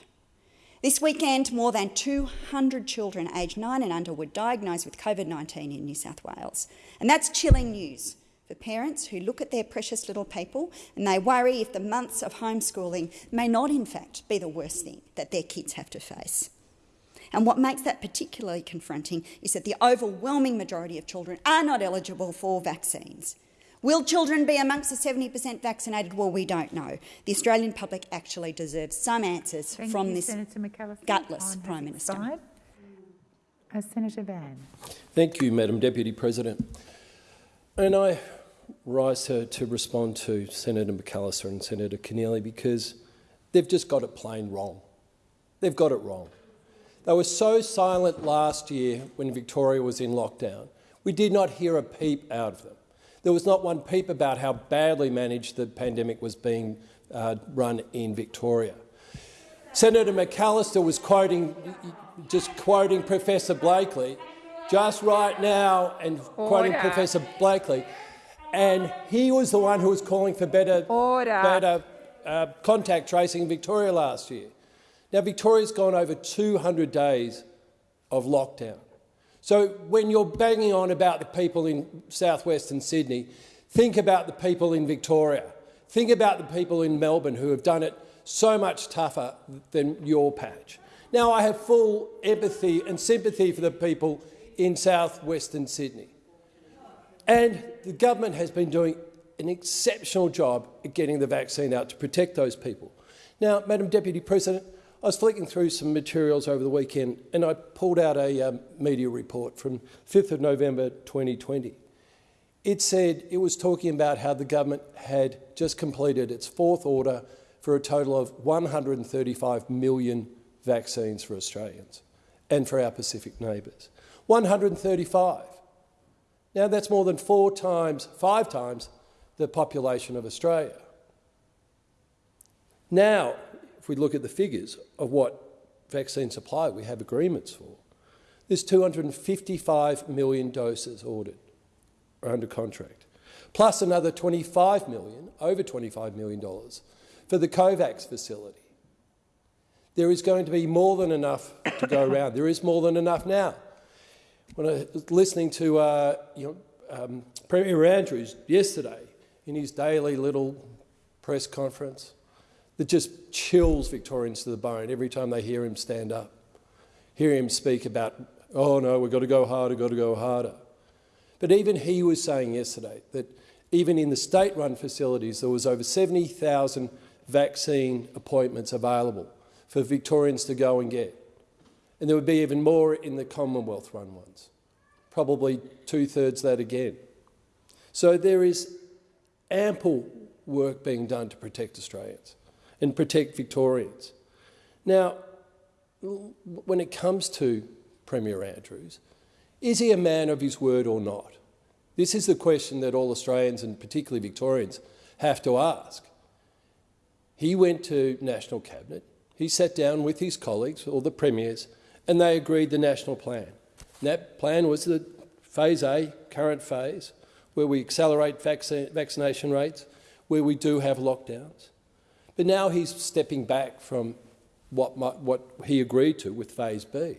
This weekend, more than 200 children aged 9 and under were diagnosed with COVID-19 in New South Wales. And that's chilling news for parents who look at their precious little people and they worry if the months of homeschooling may not in fact be the worst thing that their kids have to face. And what makes that particularly confronting is that the overwhelming majority of children are not eligible for vaccines. Will children be amongst the 70% vaccinated? Well, we don't know. The Australian public actually deserves some answers Thank from you, this gutless Time Prime Minister. expired. Uh, Senator Van. Thank you, Madam Deputy President. And I rise to, to respond to Senator McAllister and Senator Keneally because they've just got it plain wrong. They've got it wrong. They were so silent last year when Victoria was in lockdown. We did not hear a peep out of them. There was not one peep about how badly managed the pandemic was being uh, run in Victoria. Senator McAllister was quoting, just quoting Professor Blakely just right now and quoting Professor Blakely. And he was the one who was calling for better, better uh, contact tracing in Victoria last year. Now, Victoria's gone over 200 days of lockdown. So when you're banging on about the people in southwestern Sydney, think about the people in Victoria. Think about the people in Melbourne who have done it so much tougher than your patch. Now, I have full empathy and sympathy for the people in southwestern Sydney. And the government has been doing an exceptional job at getting the vaccine out to protect those people. Now, Madam Deputy President, I was flicking through some materials over the weekend and I pulled out a um, media report from 5th of November 2020. It said it was talking about how the government had just completed its fourth order for a total of 135 million vaccines for Australians and for our Pacific neighbours. 135. Now that's more than four times, five times the population of Australia. Now, if we look at the figures of what vaccine supply we have agreements for, there's 255 million doses ordered or under contract, plus another 25 million, over 25 million dollars for the COVAX facility. There is going to be more than enough to go [COUGHS] around. There is more than enough now. When I was listening to uh, you know, um, Premier Andrews yesterday in his daily little press conference, that just chills Victorians to the bone every time they hear him stand up, hear him speak about, oh no, we've got to go harder, got to go harder. But even he was saying yesterday that even in the state-run facilities, there was over 70,000 vaccine appointments available for Victorians to go and get. And there would be even more in the Commonwealth-run ones, probably two-thirds that again. So there is ample work being done to protect Australians and protect Victorians. Now, when it comes to Premier Andrews, is he a man of his word or not? This is the question that all Australians and particularly Victorians have to ask. He went to National Cabinet, he sat down with his colleagues, or the premiers, and they agreed the national plan. And that plan was the phase A, current phase, where we accelerate vaccine, vaccination rates, where we do have lockdowns. But now he's stepping back from what, might, what he agreed to with phase B.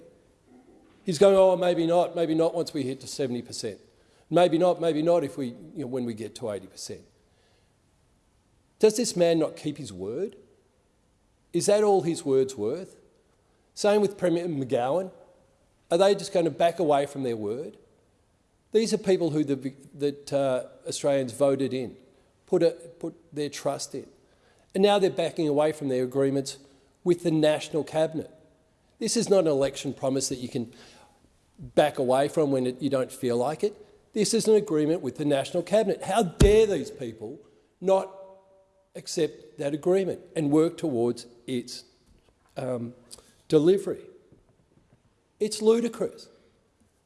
He's going, oh, maybe not, maybe not once we hit to 70%. Maybe not, maybe not if we, you know, when we get to 80%. Does this man not keep his word? Is that all his word's worth? Same with Premier McGowan. Are they just going to back away from their word? These are people who the, that uh, Australians voted in, put, a, put their trust in. And now they're backing away from their agreements with the National Cabinet. This is not an election promise that you can back away from when it, you don't feel like it. This is an agreement with the National Cabinet. How dare these people not accept that agreement and work towards its um, delivery? It's ludicrous.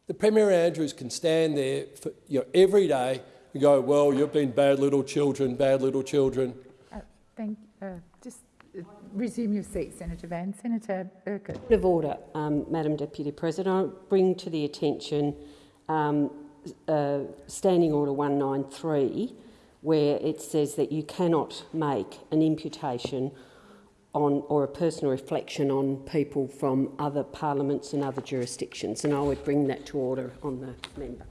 The Premier Andrews can stand there for, you know, every day and go, well, you've been bad little children, bad little children. Thank, uh, just uh, resume your seat, Senator Van. Senator Urquhart. Of order, um, Madam Deputy President. I bring to the attention um, uh, Standing Order 193, where it says that you cannot make an imputation on or a personal reflection on people from other parliaments and other jurisdictions, and I would bring that to order on the member.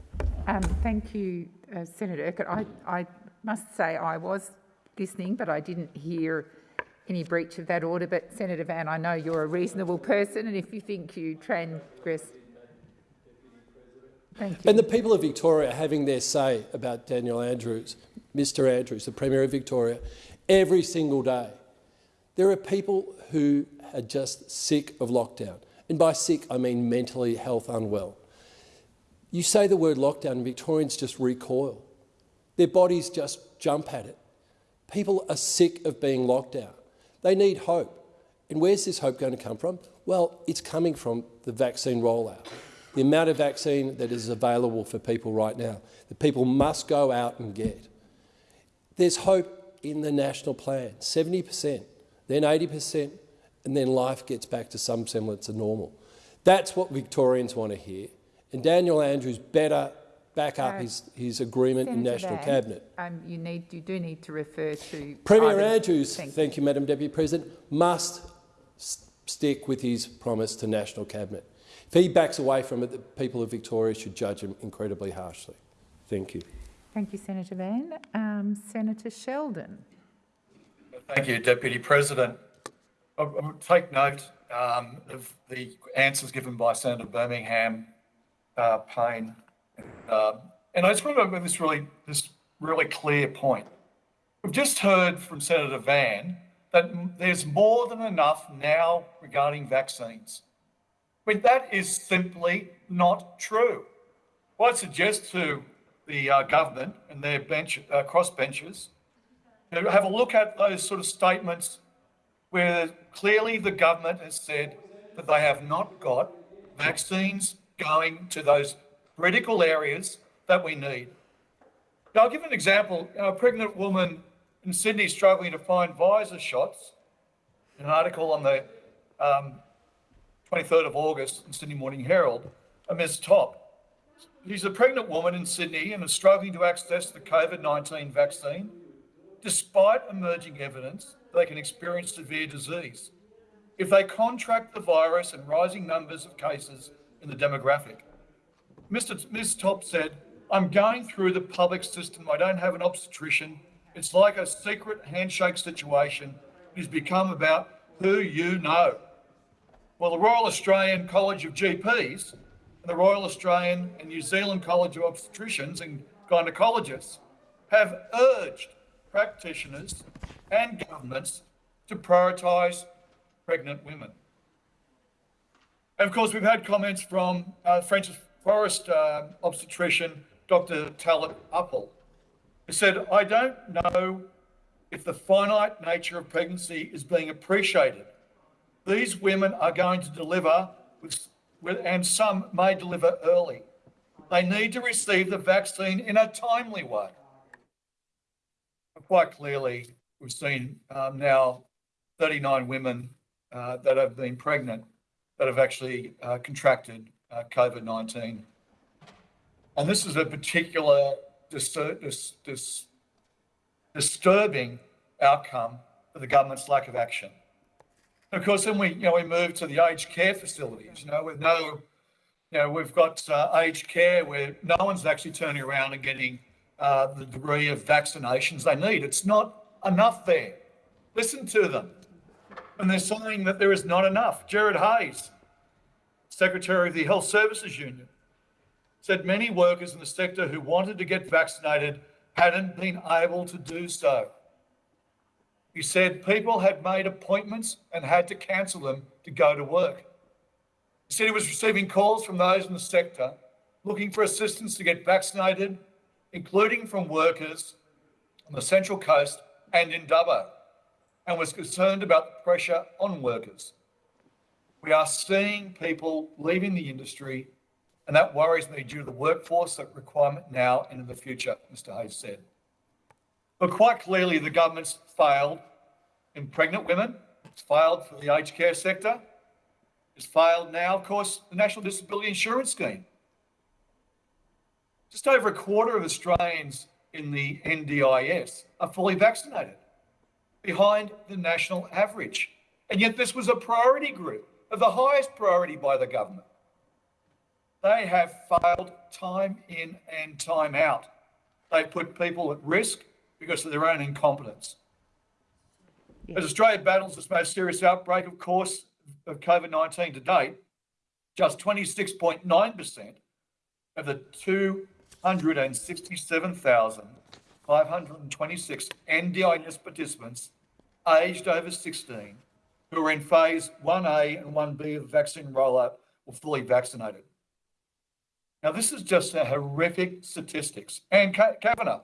Um, thank you, uh, Senator Urquhart. I, I must say I was listening, but I didn't hear any breach of that order. But Senator Van, I know you're a reasonable person, and if you think you transgressed. And the people of Victoria are having their say about Daniel Andrews, Mr Andrews, the Premier of Victoria, every single day. There are people who are just sick of lockdown. And by sick, I mean mentally health unwell. You say the word lockdown and Victorians just recoil. Their bodies just jump at it. People are sick of being locked out. They need hope. And where's this hope going to come from? Well, it's coming from the vaccine rollout. The amount of vaccine that is available for people right now, that people must go out and get. There's hope in the national plan, 70% then 80%, and then life gets back to some semblance of normal. That's what Victorians want to hear. And Daniel Andrews better back up uh, his, his agreement Senator in National Van, Cabinet. Um, you, need, you do need to refer to... Premier Andrews, thank, thank you, Madam Deputy President, must stick with his promise to National Cabinet. If he backs away from it, the people of Victoria should judge him incredibly harshly. Thank you. Thank you, Senator Van. Um, Senator Sheldon. Thank you, Deputy President. I, I take note um, of the answers given by Senator Birmingham, uh, Payne, uh, and I just want to make this really, this really clear point. We've just heard from Senator Van that there's more than enough now regarding vaccines. Mean, that is simply not true. What I suggest to the uh, government and their bench, uh, crossbenchers to have a look at those sort of statements where clearly the government has said that they have not got vaccines going to those critical areas that we need. Now, I'll give an example. A pregnant woman in Sydney struggling to find Pfizer shots. An article on the um, 23rd of August in Sydney Morning Herald, a Ms. Top. She's a pregnant woman in Sydney and is struggling to access the COVID 19 vaccine despite emerging evidence they can experience severe disease if they contract the virus and rising numbers of cases in the demographic. Mr. Ms. Top said, I'm going through the public system. I don't have an obstetrician. It's like a secret handshake situation. It has become about who you know. Well, the Royal Australian College of GPs and the Royal Australian and New Zealand College of Obstetricians and Gynecologists have urged practitioners and governments to prioritise pregnant women. And of course, we've had comments from uh, Francis Forest uh, obstetrician, Dr. Talat who said, I don't know if the finite nature of pregnancy is being appreciated. These women are going to deliver, with, with, and some may deliver early. They need to receive the vaccine in a timely way quite clearly, we've seen um, now 39 women uh, that have been pregnant that have actually uh, contracted uh, uh, COVID 19. And this is a particular dis- dis- dis- disturbing outcome for the government's lack of action. Of course, then we, you know, we move to the aged care facilities, you know, with no, you know, we've got uh, aged care where no one's actually turning around and getting uh, the degree of vaccinations they need. It's not enough there. Listen to them. And they're saying that there is not enough. Gerard Hayes, Secretary of the Health Services Union, said many workers in the sector who wanted to get vaccinated hadn't been able to do so. He said people had made appointments and had to cancel them to go to work. He said he was receiving calls from those in the sector looking for assistance to get vaccinated, including from workers on the Central Coast and in Dubbo, and was concerned about the pressure on workers. We are seeing people leaving the industry, and that worries me due to the workforce requirement now and in the future, Mr Hayes said. But quite clearly, the government's failed in pregnant women, it's failed for the aged care sector, it's failed now, of course, the National Disability Insurance Scheme. Just over a quarter of Australians in the NDIS are fully vaccinated, behind the national average. And yet, this was a priority group of the highest priority by the government. They have failed time in and time out. They've put people at risk because of their own incompetence. As Australia battles its most serious outbreak, of course, of COVID 19 to date, just 26.9% of the 267,526 NDIS participants aged over 16 who are in phase 1A and 1B of vaccine rollout were fully vaccinated. Now, this is just a horrific statistics. Anne Kavanagh,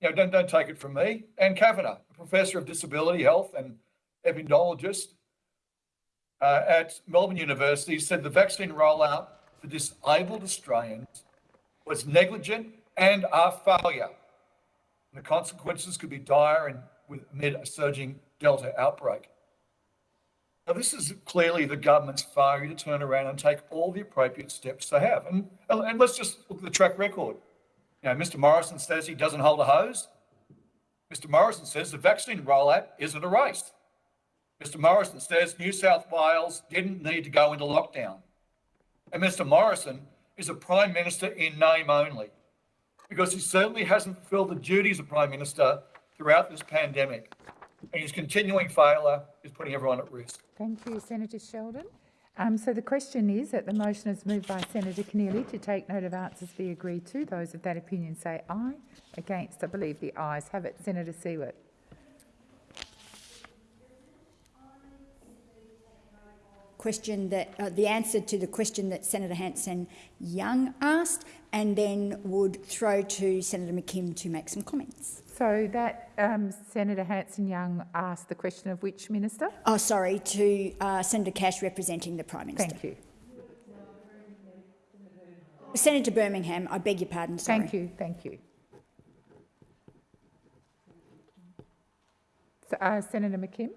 you know, don't, don't take it from me. Anne Kavanagh, a professor of disability health and epidemiologist uh, at Melbourne University, said the vaccine rollout for disabled Australians was negligent and a failure. And the consequences could be dire and with, amid a surging Delta outbreak. Now, this is clearly the government's failure to turn around and take all the appropriate steps they have. And, and let's just look at the track record. You know, Mr. Morrison says he doesn't hold a hose. Mr. Morrison says the vaccine rollout isn't a race. Mr. Morrison says New South Wales didn't need to go into lockdown. And Mr. Morrison is a Prime Minister in name only, because he certainly hasn't fulfilled the duties of Prime Minister throughout this pandemic. And his continuing failure is putting everyone at risk. Thank you, Senator Sheldon. Um, so the question is that the motion is moved by Senator Keneally to take note of answers be agreed to. Those of that opinion say aye. Against, I believe the ayes have it. Senator Siewert. question that uh, the answer to the question that Senator Hanson-Young asked, and then would throw to Senator McKim to make some comments. So that um, Senator Hanson-Young asked the question of which minister? Oh, sorry, to uh, Senator Cash representing the Prime Minister. Thank you. Senator Birmingham, I beg your pardon. Sorry. Thank you. Thank you. So, uh, Senator McKim.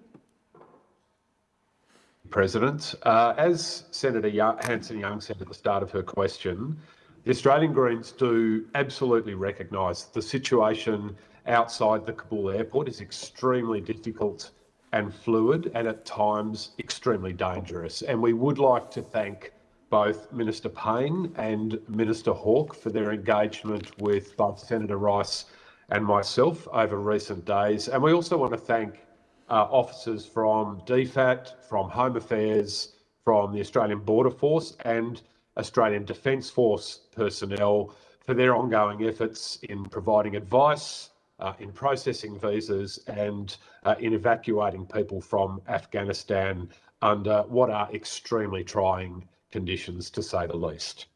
President. Uh, as Senator Hanson-Young said at the start of her question, the Australian Greens do absolutely recognise the situation outside the Kabul airport is extremely difficult and fluid and at times extremely dangerous. And we would like to thank both Minister Payne and Minister Hawke for their engagement with both Senator Rice and myself over recent days. And we also want to thank uh, officers from DFAT, from Home Affairs, from the Australian Border Force and Australian Defence Force personnel for their ongoing efforts in providing advice, uh, in processing visas and uh, in evacuating people from Afghanistan under what are extremely trying conditions, to say the least.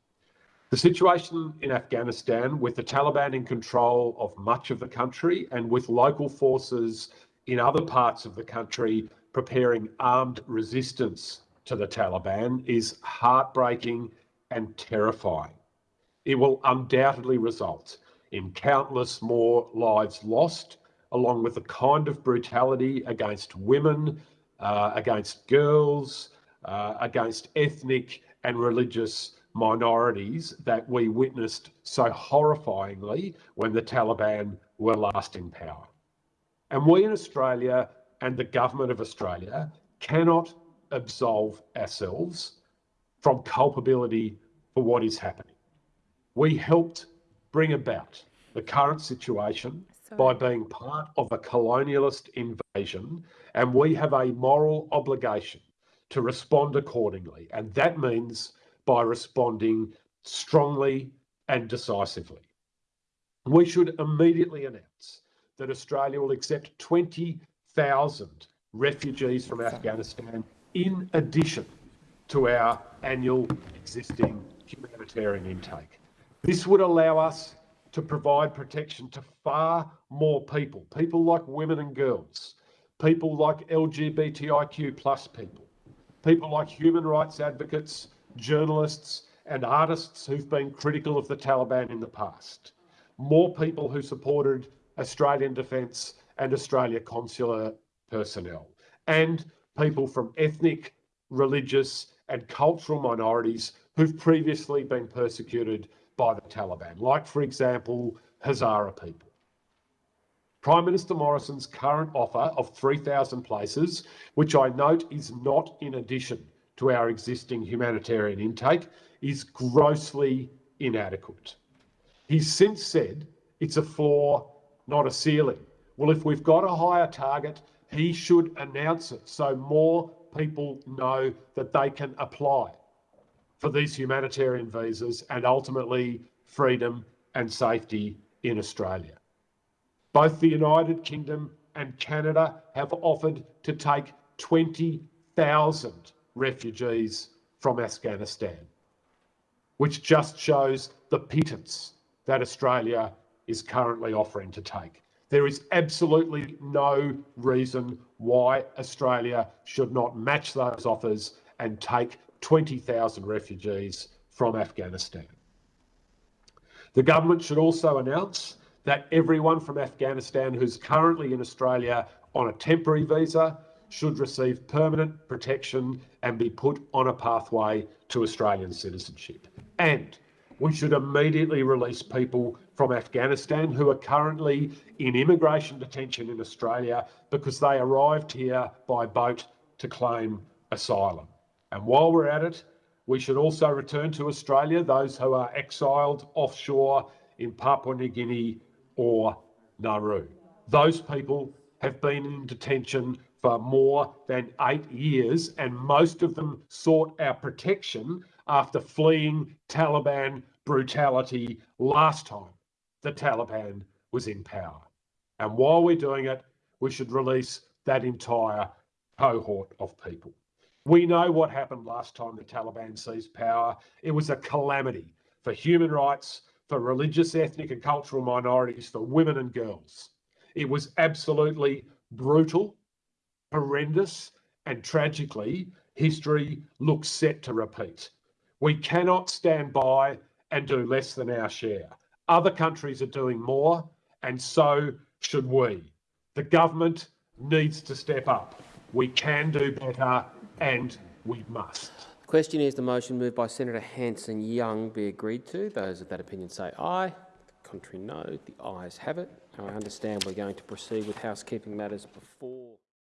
The situation in Afghanistan, with the Taliban in control of much of the country and with local forces in other parts of the country preparing armed resistance to the Taliban, is heartbreaking and terrifying. It will undoubtedly result in countless more lives lost, along with the kind of brutality against women, uh, against girls, uh, against ethnic and religious minorities that we witnessed so horrifyingly when the Taliban were last in power. And we in Australia and the government of Australia cannot absolve ourselves from culpability for what is happening. We helped bring about the current situation by being part of a colonialist invasion, and we have a moral obligation to respond accordingly. And that means by responding strongly and decisively. We should immediately announce that Australia will accept 20,000 refugees from Afghanistan in addition to our annual existing humanitarian intake. This would allow us to provide protection to far more people, people like women and girls, people like LGBTIQ plus people, people like human rights advocates, journalists and artists who've been critical of the Taliban in the past, more people who supported Australian Defence and Australia consular personnel, and people from ethnic, religious and cultural minorities who've previously been persecuted by the Taliban, like, for example, Hazara people. Prime Minister Morrison's current offer of 3,000 places, which I note is not in addition to our existing humanitarian intake, is grossly inadequate. He's since said it's a floor, not a ceiling. Well, if we've got a higher target, he should announce it so more people know that they can apply for these humanitarian visas and ultimately freedom and safety in Australia. Both the United Kingdom and Canada have offered to take 20,000 refugees from Afghanistan, which just shows the pittance that Australia is currently offering to take. There is absolutely no reason why Australia should not match those offers and take 20,000 refugees from Afghanistan. The government should also announce that everyone from Afghanistan who's currently in Australia on a temporary visa should receive permanent protection and be put on a pathway to Australian citizenship. And we should immediately release people from Afghanistan who are currently in immigration detention in Australia because they arrived here by boat to claim asylum. And while we're at it, we should also return to Australia those who are exiled offshore in Papua New Guinea or Nauru. Those people have been in detention for more than eight years, and most of them sought our protection after fleeing Taliban brutality last time the Taliban was in power. And while we're doing it, we should release that entire cohort of people. We know what happened last time the Taliban seized power. It was a calamity for human rights, for religious, ethnic, and cultural minorities, for women and girls. It was absolutely brutal, horrendous, and tragically, history looks set to repeat. We cannot stand by and do less than our share. Other countries are doing more, and so should we. The government needs to step up. We can do better, and we must. The question is the motion moved by Senator Hanson-Young be agreed to. Those of that opinion say aye. Contrary no. The ayes have it. I understand we're going to proceed with housekeeping matters before.